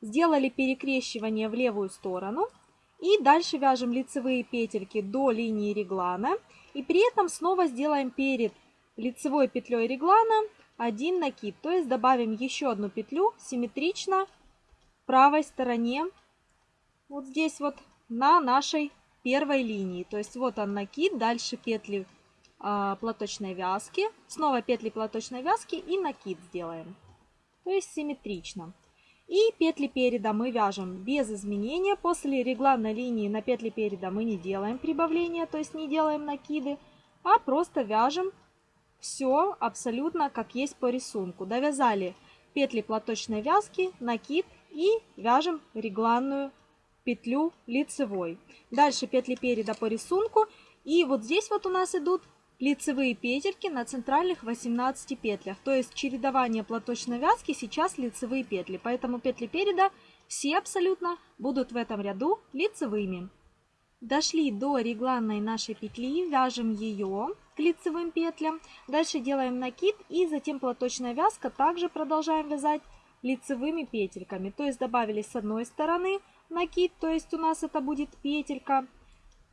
Сделали перекрещивание в левую сторону и дальше вяжем лицевые петельки до линии реглана и при этом снова сделаем перед лицевой петлей реглана один накид, то есть добавим еще одну петлю симметрично правой стороне, вот здесь вот на нашей первой линии. То есть вот он накид, дальше петли платочной вязки, снова петли платочной вязки и накид сделаем. То есть симметрично. И петли переда мы вяжем без изменения. После регланной линии на петли переда мы не делаем прибавления, то есть не делаем накиды, а просто вяжем все абсолютно как есть по рисунку. Довязали петли платочной вязки, накид и вяжем регланную петлю лицевой. Дальше петли переда по рисунку. И вот здесь вот у нас идут лицевые петельки на центральных 18 петлях. То есть чередование платочной вязки сейчас лицевые петли. Поэтому петли переда все абсолютно будут в этом ряду лицевыми. Дошли до регланной нашей петли, вяжем ее к лицевым петлям. Дальше делаем накид и затем платочная вязка также продолжаем вязать лицевыми петельками. То есть добавили с одной стороны накид, то есть у нас это будет петелька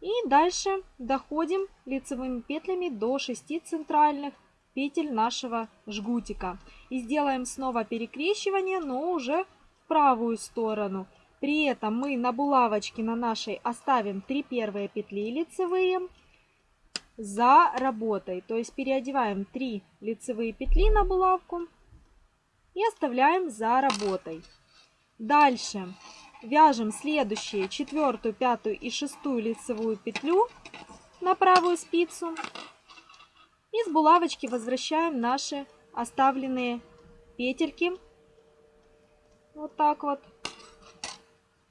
и дальше доходим лицевыми петлями до 6 центральных петель нашего жгутика. И сделаем снова перекрещивание, но уже в правую сторону. При этом мы на булавочке на нашей оставим 3 первые петли лицевые за работой. То есть переодеваем 3 лицевые петли на булавку и оставляем за работой. Дальше Вяжем следующие четвертую, пятую и шестую лицевую петлю на правую спицу. И с булавочки возвращаем наши оставленные петельки. Вот так вот.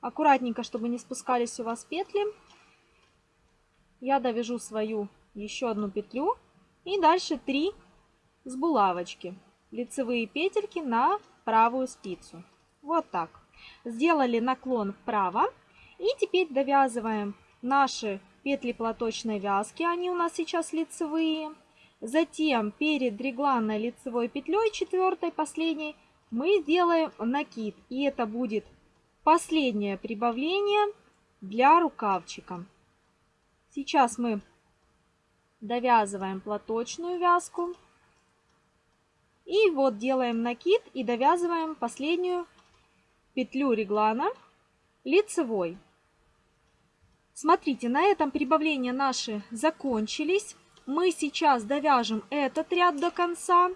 Аккуратненько, чтобы не спускались у вас петли. Я довяжу свою еще одну петлю. И дальше 3 с булавочки. Лицевые петельки на правую спицу. Вот так. Сделали наклон вправо. И теперь довязываем наши петли платочной вязки. Они у нас сейчас лицевые. Затем перед регланной лицевой петлей, четвертой, последней, мы сделаем накид. И это будет последнее прибавление для рукавчика. Сейчас мы довязываем платочную вязку. И вот делаем накид и довязываем последнюю петлю реглана лицевой. Смотрите, на этом прибавления наши закончились. Мы сейчас довяжем этот ряд до конца.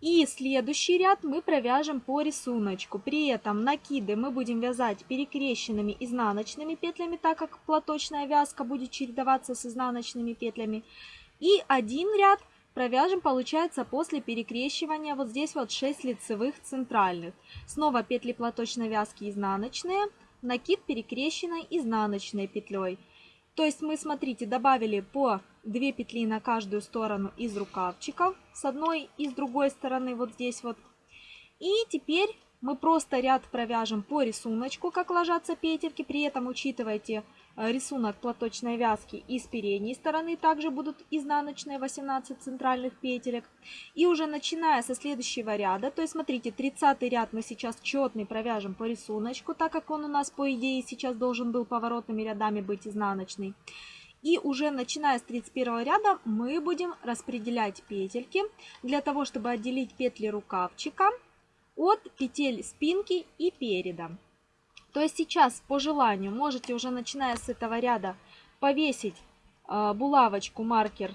И следующий ряд мы провяжем по рисунку. При этом накиды мы будем вязать перекрещенными изнаночными петлями, так как платочная вязка будет чередоваться с изнаночными петлями. И один ряд провяжем, получается, после перекрещивания вот здесь вот 6 лицевых центральных. Снова петли платочной вязки изнаночные, накид перекрещенной изнаночной петлей. То есть мы, смотрите, добавили по 2 петли на каждую сторону из рукавчиков, с одной и с другой стороны вот здесь вот. И теперь мы просто ряд провяжем по рисунку, как ложатся петельки, при этом учитывайте рисунок платочной вязки и с передней стороны также будут изнаночные 18 центральных петелек. И уже начиная со следующего ряда, то есть смотрите, 30 ряд мы сейчас четный провяжем по рисунку, так как он у нас по идее сейчас должен был поворотными рядами быть изнаночный. И уже начиная с 31 ряда мы будем распределять петельки для того, чтобы отделить петли рукавчика от петель спинки и переда. То есть сейчас по желанию можете уже начиная с этого ряда повесить э, булавочку, маркер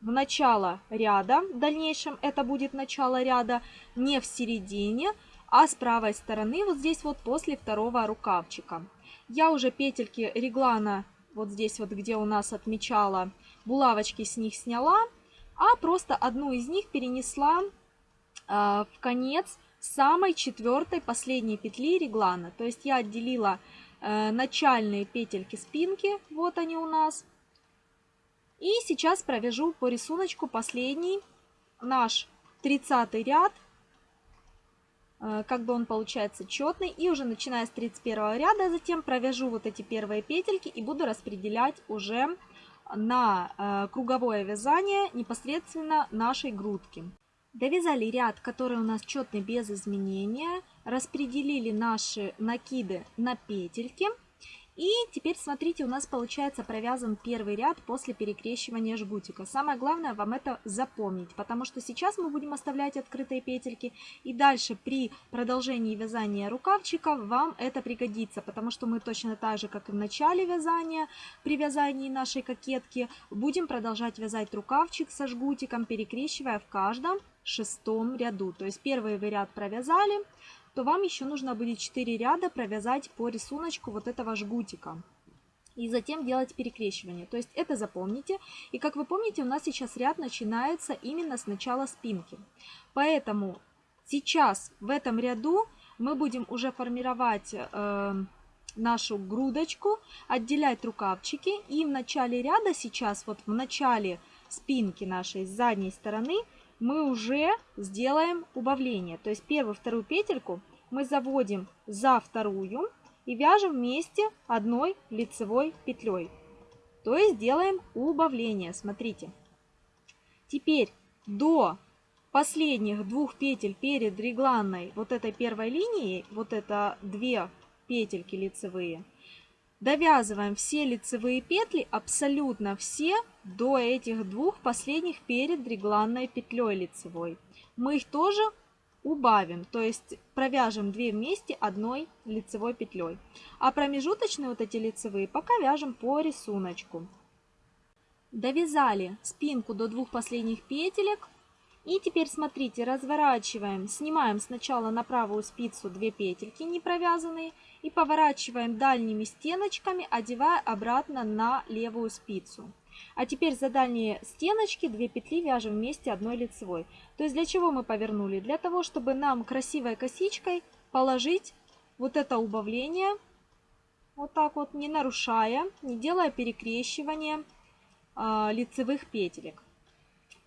в начало ряда. В дальнейшем это будет начало ряда не в середине, а с правой стороны, вот здесь вот после второго рукавчика. Я уже петельки реглана, вот здесь вот, где у нас отмечала, булавочки с них сняла, а просто одну из них перенесла э, в конец самой четвертой последней петли реглана. То есть я отделила э, начальные петельки спинки, вот они у нас. И сейчас провяжу по рисунку последний наш 30 ряд, э, как бы он получается четный. И уже начиная с 31 ряда, затем провяжу вот эти первые петельки и буду распределять уже на э, круговое вязание непосредственно нашей грудки. Довязали ряд, который у нас четный без изменения. Распределили наши накиды на петельки. И теперь, смотрите, у нас получается провязан первый ряд после перекрещивания жгутика. Самое главное вам это запомнить, потому что сейчас мы будем оставлять открытые петельки. И дальше при продолжении вязания рукавчика вам это пригодится, потому что мы точно так же, как и в начале вязания, при вязании нашей кокетки, будем продолжать вязать рукавчик со жгутиком, перекрещивая в каждом шестом ряду. То есть первый вы ряд провязали, то вам еще нужно будет 4 ряда провязать по рисунку вот этого жгутика. И затем делать перекрещивание. То есть это запомните. И как вы помните, у нас сейчас ряд начинается именно с начала спинки. Поэтому сейчас в этом ряду мы будем уже формировать э, нашу грудочку, отделять рукавчики. И в начале ряда сейчас, вот в начале спинки нашей с задней стороны, мы уже сделаем убавление. То есть первую, вторую петельку мы заводим за вторую и вяжем вместе одной лицевой петлей. То есть делаем убавление. Смотрите. Теперь до последних двух петель перед регланной вот этой первой линией, вот это две петельки лицевые, Довязываем все лицевые петли, абсолютно все, до этих двух последних перед регланной петлей лицевой. Мы их тоже убавим, то есть провяжем 2 вместе одной лицевой петлей. А промежуточные вот эти лицевые пока вяжем по рисунку. Довязали спинку до двух последних петелек. И теперь смотрите, разворачиваем, снимаем сначала на правую спицу 2 петельки не провязанные и поворачиваем дальними стеночками, одевая обратно на левую спицу. А теперь за дальние стеночки 2 петли вяжем вместе одной лицевой. То есть для чего мы повернули? Для того, чтобы нам красивой косичкой положить вот это убавление, вот так вот, не нарушая, не делая перекрещивания э, лицевых петелек.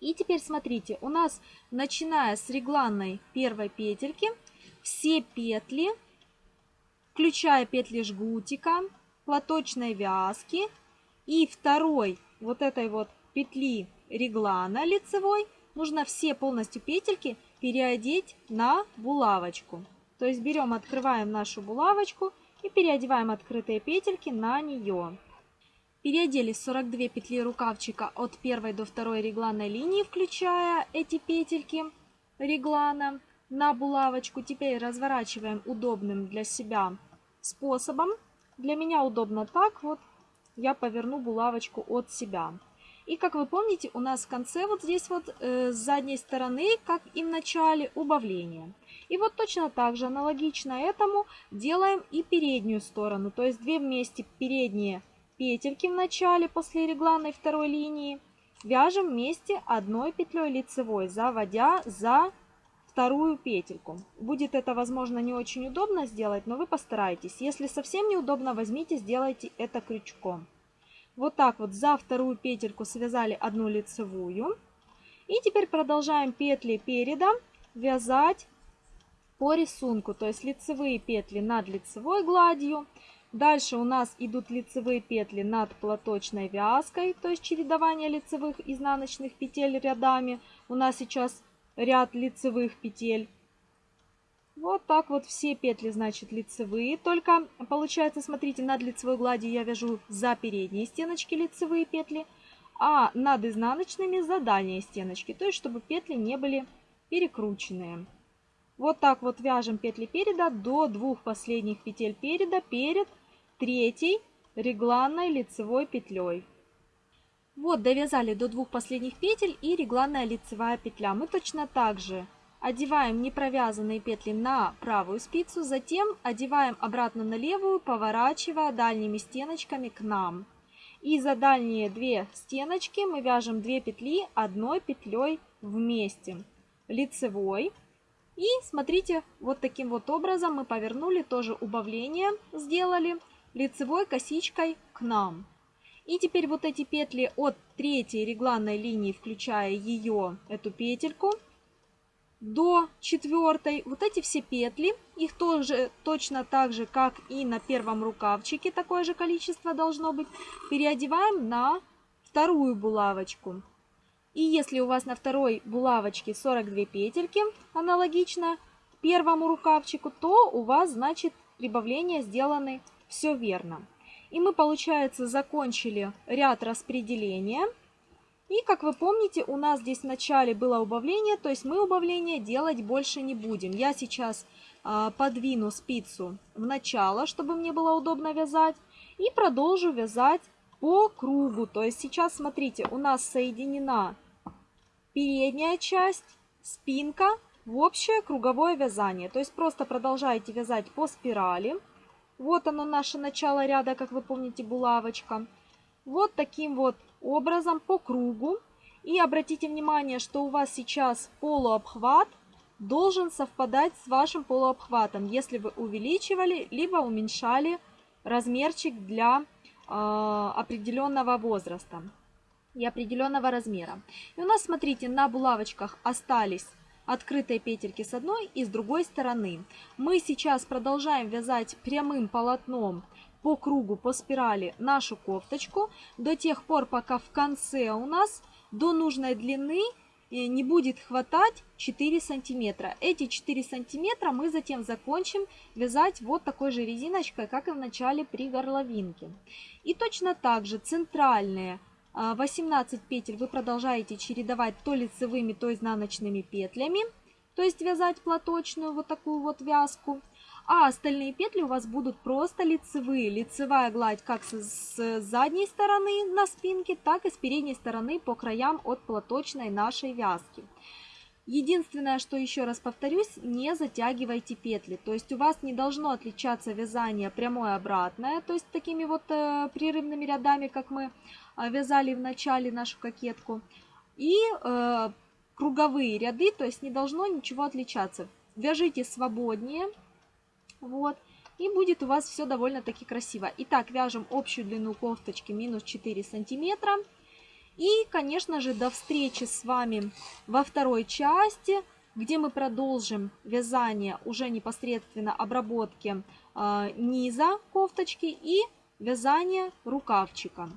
И теперь смотрите, у нас начиная с регланной первой петельки, все петли включая петли жгутика, платочной вязки и второй вот этой вот петли реглана лицевой, нужно все полностью петельки переодеть на булавочку. То есть берем, открываем нашу булавочку и переодеваем открытые петельки на нее. Переодели 42 петли рукавчика от первой до второй регланной линии, включая эти петельки реглана на булавочку. Теперь разворачиваем удобным для себя способом. Для меня удобно так вот. Я поверну булавочку от себя. И как вы помните, у нас в конце вот здесь вот э, с задней стороны, как и в начале, убавление. И вот точно так же, аналогично этому, делаем и переднюю сторону. То есть две вместе передние петельки в начале после регланной второй линии вяжем вместе одной петлей лицевой, заводя за вторую петельку. Будет это, возможно, не очень удобно сделать, но вы постарайтесь. Если совсем неудобно, возьмите, сделайте это крючком. Вот так вот за вторую петельку связали одну лицевую. И теперь продолжаем петли переда вязать по рисунку. То есть лицевые петли над лицевой гладью, Дальше у нас идут лицевые петли над платочной вязкой, то есть чередование лицевых изнаночных петель рядами. У нас сейчас ряд лицевых петель. Вот так вот все петли, значит, лицевые. Только получается, смотрите, над лицевой гладью я вяжу за передние стеночки лицевые петли, а над изнаночными за дальние стеночки. То есть, чтобы петли не были перекрученные. Вот так вот вяжем петли переда до двух последних петель переда перед третьей регланной лицевой петлей. Вот довязали до двух последних петель и регланная лицевая петля. Мы точно так же одеваем непровязанные петли на правую спицу, затем одеваем обратно на левую, поворачивая дальними стеночками к нам. И за дальние две стеночки мы вяжем 2 петли одной петлей вместе. Лицевой. И смотрите, вот таким вот образом мы повернули, тоже убавление сделали лицевой косичкой к нам. И теперь вот эти петли от третьей регланной линии, включая ее, эту петельку, до четвертой, вот эти все петли, их тоже точно так же, как и на первом рукавчике, такое же количество должно быть, переодеваем на вторую булавочку. И если у вас на второй булавочке 42 петельки, аналогично первому рукавчику, то у вас, значит, прибавления сделаны все верно. И мы, получается, закончили ряд распределения. И, как вы помните, у нас здесь в начале было убавление, то есть мы убавление делать больше не будем. Я сейчас э, подвину спицу в начало, чтобы мне было удобно вязать. И продолжу вязать по кругу. То есть сейчас, смотрите, у нас соединена передняя часть, спинка в общее круговое вязание. То есть просто продолжаете вязать по спирали. Вот оно наше начало ряда, как вы помните, булавочка. Вот таким вот образом по кругу. И обратите внимание, что у вас сейчас полуобхват должен совпадать с вашим полуобхватом, если вы увеличивали, либо уменьшали размерчик для э, определенного возраста и определенного размера. И у нас, смотрите, на булавочках остались открытые петельки с одной и с другой стороны. Мы сейчас продолжаем вязать прямым полотном по кругу, по спирали нашу кофточку до тех пор, пока в конце у нас до нужной длины э, не будет хватать 4 сантиметра. Эти 4 сантиметра мы затем закончим вязать вот такой же резиночкой, как и в начале при горловинке. И точно так же центральные 18 а, петель вы продолжаете чередовать то лицевыми, то изнаночными петлями, то есть вязать платочную вот такую вот вязку. А остальные петли у вас будут просто лицевые. Лицевая гладь как с задней стороны на спинке, так и с передней стороны по краям от платочной нашей вязки. Единственное, что еще раз повторюсь, не затягивайте петли. То есть у вас не должно отличаться вязание прямое обратное, то есть такими вот э, прерывными рядами, как мы э, вязали в начале нашу кокетку. И э, круговые ряды, то есть не должно ничего отличаться. Вяжите свободнее, вот, и будет у вас все довольно-таки красиво. Итак, вяжем общую длину кофточки минус 4 сантиметра. И, конечно же, до встречи с вами во второй части, где мы продолжим вязание уже непосредственно обработки э, низа кофточки и вязание рукавчика.